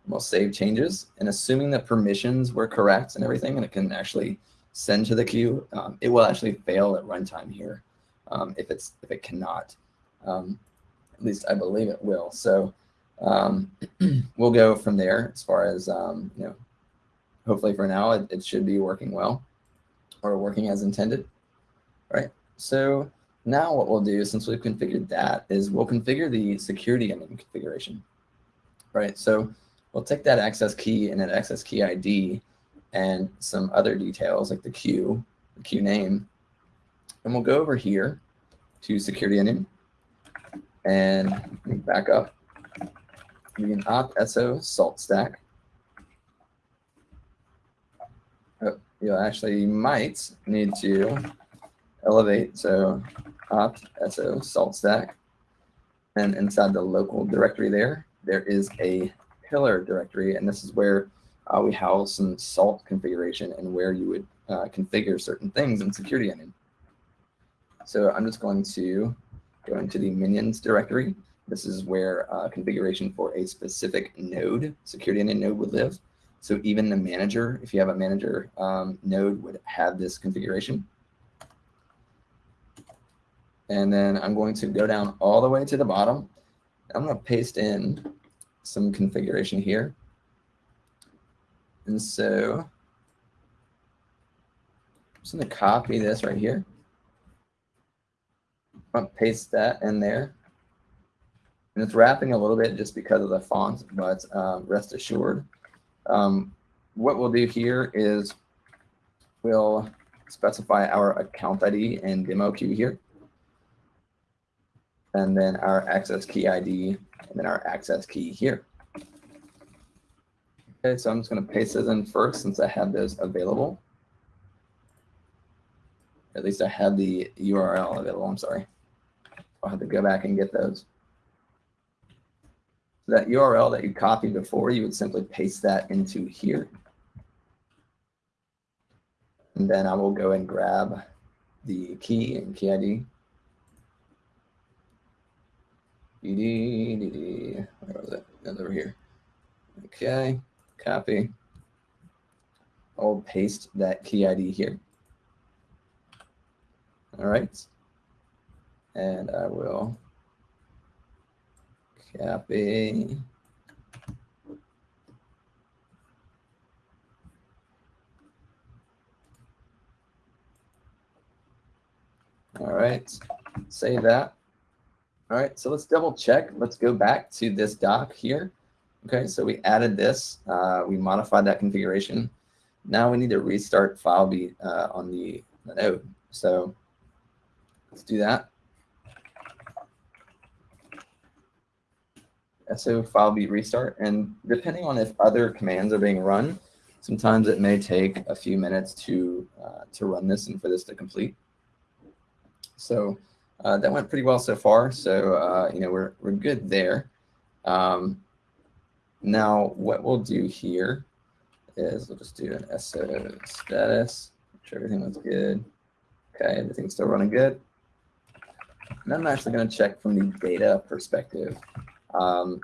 We'll save changes, and assuming that permissions were correct and everything, and it can actually send to the queue, um, it will actually fail at runtime here um, if it's if it cannot. Um, at least I believe it will. So um, we'll go from there as far as, um, you know, hopefully for now it, it, should be working well or working as intended, right? So now what we'll do since we've configured that is we'll configure the Security Onion configuration, right? So we'll take that access key and that access key ID and some other details like the queue, the queue name, and we'll go over here to Security Onion and back up we can opt SO salt stack. Oh, you actually might need to elevate. So opt SO salt stack. And inside the local directory there, there is a pillar directory. And this is where uh, we house some salt configuration and where you would uh, configure certain things in Security Onion. So I'm just going to go into the minions directory this is where uh, configuration for a specific node, Security Onion a node would live. So even the manager, if you have a manager um, node, would have this configuration. And then I'm going to go down all the way to the bottom. I'm going to paste in some configuration here. And so I'm just going to copy this right here. I'm going to paste that in there. And it's wrapping a little bit just because of the font, but um, rest assured. Um, what we'll do here is we'll specify our account ID and demo queue here. And then our access key ID and then our access key here. Okay, so I'm just going to paste those in first since I have those available. At least I have the URL available. I'm sorry. I'll have to go back and get those So that URL that you copied before, you would simply paste that into here. And then I will go and grab the key and key ID. DD, where was it? It's over here. Okay, copy. I'll paste that key ID here. All right. And I will Copy. All right, save that. All right, so let's double check. Let's go back to this doc here. Okay, so we added this, uh, we modified that configuration. Now we need to restart FileBeat uh, on the, the node. So let's do that. So file FileBeat restart, and depending on if other commands are being run, sometimes it may take a few minutes to uh, to run this and for this to complete. So uh, that went pretty well so far. So, uh, you know, we're, we're good there. Um, now, what we'll do here is we'll just do an SO status, make sure everything looks good. Okay, everything's still running good. And I'm actually going to check from the data perspective. Um,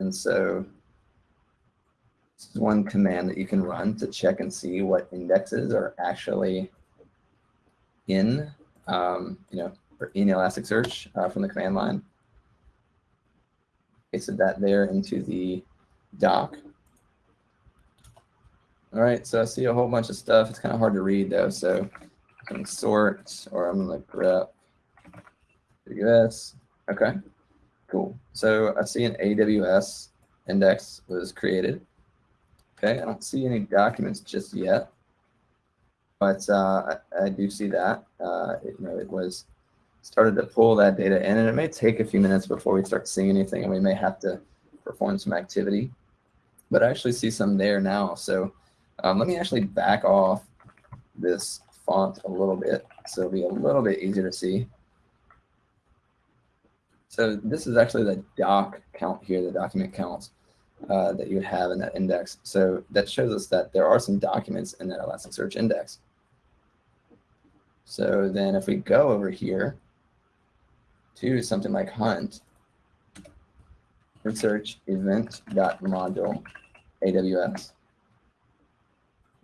and so this is one command that you can run to check and see what indexes are actually in, um, you know, in Elasticsearch uh, from the command line. Pasted that there into the doc. All right, so I see a whole bunch of stuff. It's kind of hard to read though, so I'm going to sort, or I'm to grep AWS. Okay, cool. So I see an AWS index was created. Okay, I don't see any documents just yet, but uh, I, I, do see that. Uh, it, you know, it was started to pull that data in, and it may take a few minutes before we start seeing anything, and we may have to perform some activity. But I actually see some there now. So um, let me actually back off this font a little bit so it'll be a little bit easier to see. So this is actually the doc count here, the document counts uh, that you have in that index. So that shows us that there are some documents in that Elasticsearch index. So then if we go over here to something like hunt, search module AWS,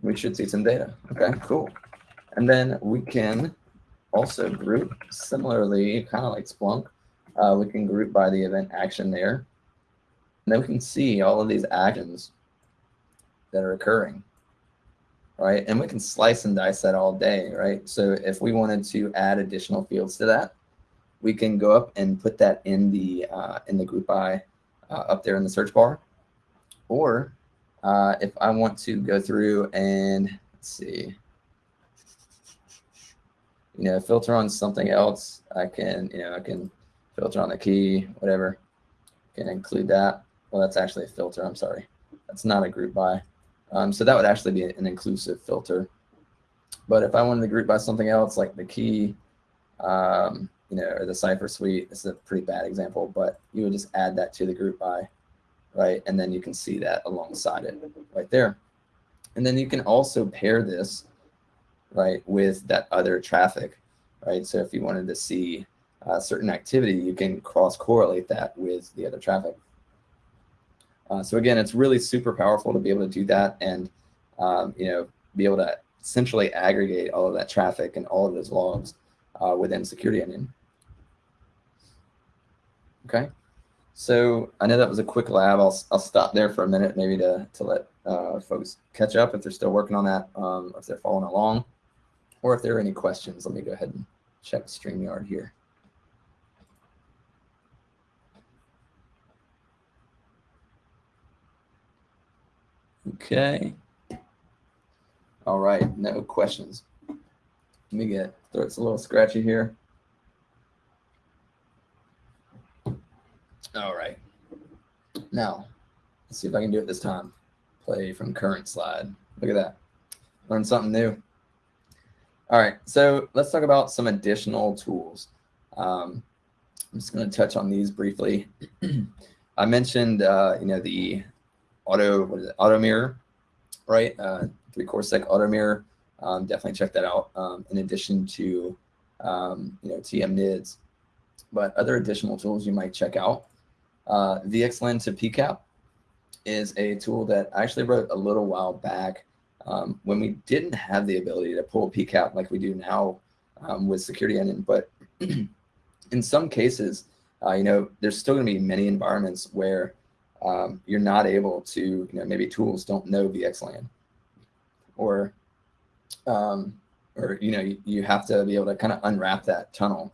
we should see some data. Okay, cool. And then we can also group similarly, kind of like Splunk. Uh, we can group by the event action there. And then we can see all of these actions that are occurring, right? And we can slice and dice that all day, right? So if we wanted to add additional fields to that, we can go up and put that in the uh, in the group by uh, up there in the search bar. Or uh, if I want to go through and let's see, you know, filter on something else, I can, you know, I can filter on the key, whatever, can include that. Well, that's actually a filter. I'm sorry. That's not a group by. Um, so that would actually be an inclusive filter. But if I wanted to group by something else like the key, um, you know, or the cipher suite. This is a pretty bad example, but you would just add that to the group by, right? And then you can see that alongside it right there. And then you can also pair this, right, with that other traffic, right? So if you wanted to see a certain activity, you can cross correlate that with the other traffic. Uh, so again, it's really super powerful to be able to do that and, um, you know, be able to essentially aggregate all of that traffic and all of those logs uh, within Security Onion. Okay, so I know that was a quick lab. I'll, I'll stop there for a minute maybe to, to let uh, folks catch up if they're still working on that, um, if they're following along, or if there are any questions. Let me go ahead and check StreamYard here. Okay. All right, no questions. Let me get, throat's a little scratchy here. All right. Now, let's see if I can do it this time. Play from current slide. Look at that. Learn something new. All right, so let's talk about some additional tools. Um, I'm just going to touch on these briefly. I mentioned, uh, you know, the auto, what is it, auto mirror, right? Uh, 3CoreSec auto mirror. Um, definitely check that out. Um, in addition to, um, you know, tmNIDS, but other additional tools you might check out. Uh, VXLAN to PCAP is a tool that I actually wrote a little while back um, when we didn't have the ability to pull PCAP like we do now um, with Security Onion. But in some cases, uh, you know, there's still going to be many environments where um, you're not able to, you know, maybe tools don't know VXLAN or, um, or, you know, you, you have to be able to kind of unwrap that tunnel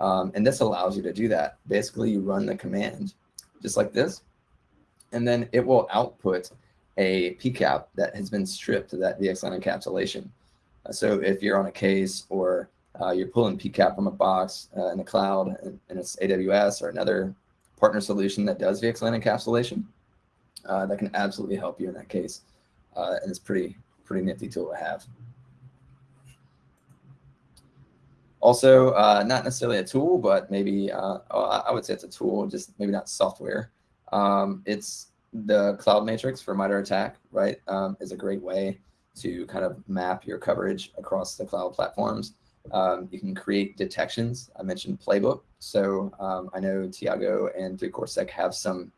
Um, and this allows you to do that. Basically, you run the command just like this, and then it will output a PCAP that has been stripped to that VXLAN encapsulation. Uh, so if you're on a case or uh, you're pulling PCAP from a box uh, in the cloud and, and, it's AWS or another partner solution that does VXLAN encapsulation, uh, that can absolutely help you in that case. Uh, and it's pretty, pretty nifty tool to have. Also, uh, not necessarily a tool, but maybe uh, I would say it's a tool, just maybe not software. Um, it's the cloud matrix for MITRE ATT&CK, right, um, is a great way to kind of map your coverage across the cloud platforms. Um, you can create detections. I mentioned Playbook. So um, I know Tiago and 3CoreSec have some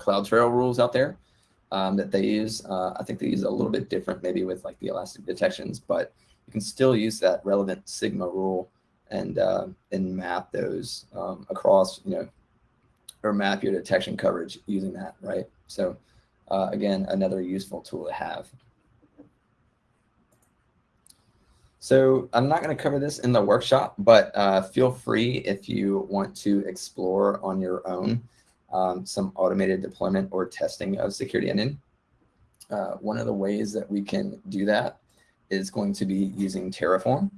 CloudTrail rules out there um, that they use. Uh, I think they use a little bit different maybe with like the elastic detections, but you can still use that relevant sigma rule and uh, and map those um, across, you know, or map your detection coverage using that, right? So uh, again, another useful tool to have. So I'm not going to cover this in the workshop, but uh, feel free if you want to explore on your own um, some automated deployment or testing of Security Onion. Uh, one of the ways that we can do that is going to be using Terraform.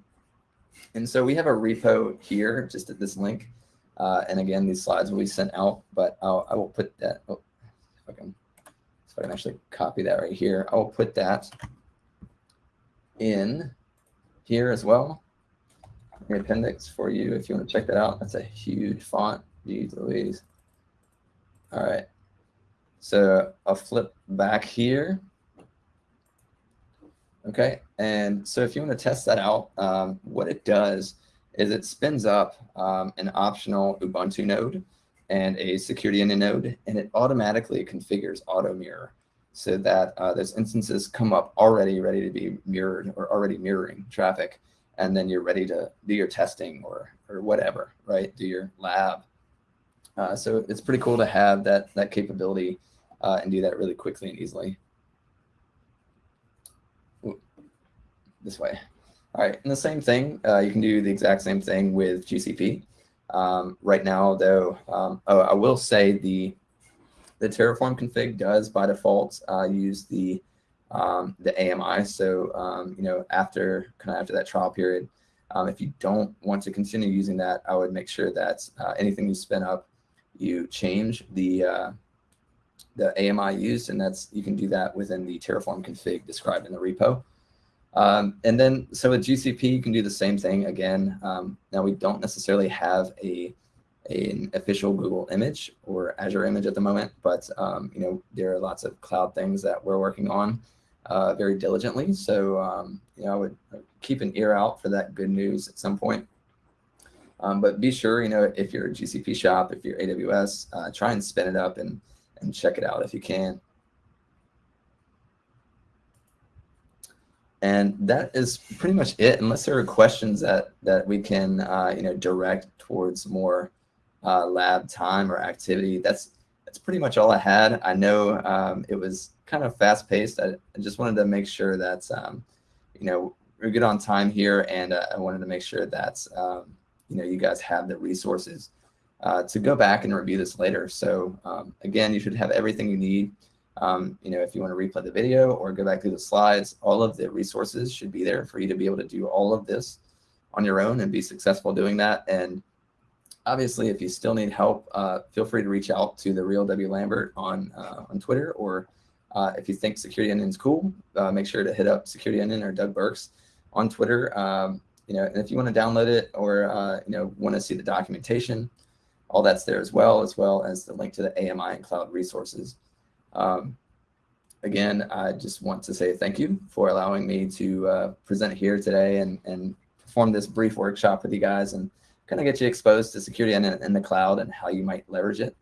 And so we have a repo here, just at this link. Uh, and again, these slides will be sent out, but I'll, I will put that, oh, if I can, so I can actually copy that right here. I will put that in here as well. The appendix for you if you want to check that out. That's a huge font. Jeez Louise. All right. So I'll flip back here. Okay, and so if you want to test that out, um, what it does is it spins up um, an optional Ubuntu node and a security onion node, and it automatically configures auto mirror so that uh, those instances come up already ready to be mirrored or already mirroring traffic, and then you're ready to do your testing or or whatever, right? Do your lab. Uh, so it's pretty cool to have that that capability uh, and do that really quickly and easily. This way. All right, and the same thing, uh, you can do the exact same thing with GCP. Um, right now, though, um, oh, I will say the the Terraform config does by default uh, use the um, the AMI. So um, you know, after kind of after that trial period, um, if you don't want to continue using that, I would make sure that uh, anything you spin up, you change the uh, the AMI used, and that's you can do that within the Terraform config described in the repo. Um, and then, so with GCP, you can do the same thing again. Um, now, we don't necessarily have a an official Google image or Azure image at the moment, but um, you know there are lots of cloud things that we're working on uh, very diligently. So um, you know, I would keep an ear out for that good news at some point. Um, but be sure, you know, if you're a GCP shop, if you're AWS, uh, try and spin it up and and check it out if you can. And that is pretty much it, unless there are questions that, that we can uh, you know, direct towards more uh, lab time or activity. That's, that's pretty much all I had. I know um, it was kind of fast paced. I, I, just wanted to make sure that, um, you know, we're good on time here. And uh, I wanted to make sure that, um, you know, you guys have the resources uh, to go back and review this later. So um, again, you should have everything you need um, you know, if you want to replay the video or go back through the slides, all of the resources should be there for you to be able to do all of this on your own and be successful doing that. And obviously, if you still need help, uh, feel free to reach out to the real W Lambert on uh, on Twitter, or uh, if you think Security Onion is cool, uh, make sure to hit up Security Onion or Doug Burks on Twitter. Um, you know, and if you want to download it or uh, you know want to see the documentation, all that's there as well, as well as the link to the AMI and cloud resources. Um, again, I just want to say thank you for allowing me to uh, present here today and, and perform this brief workshop with you guys and kind of get you exposed to security in, in the cloud and how you might leverage it.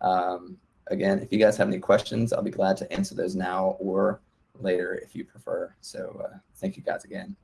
Um, again, if you guys have any questions, I'll be glad to answer those now or later if you prefer. So uh, thank you guys again.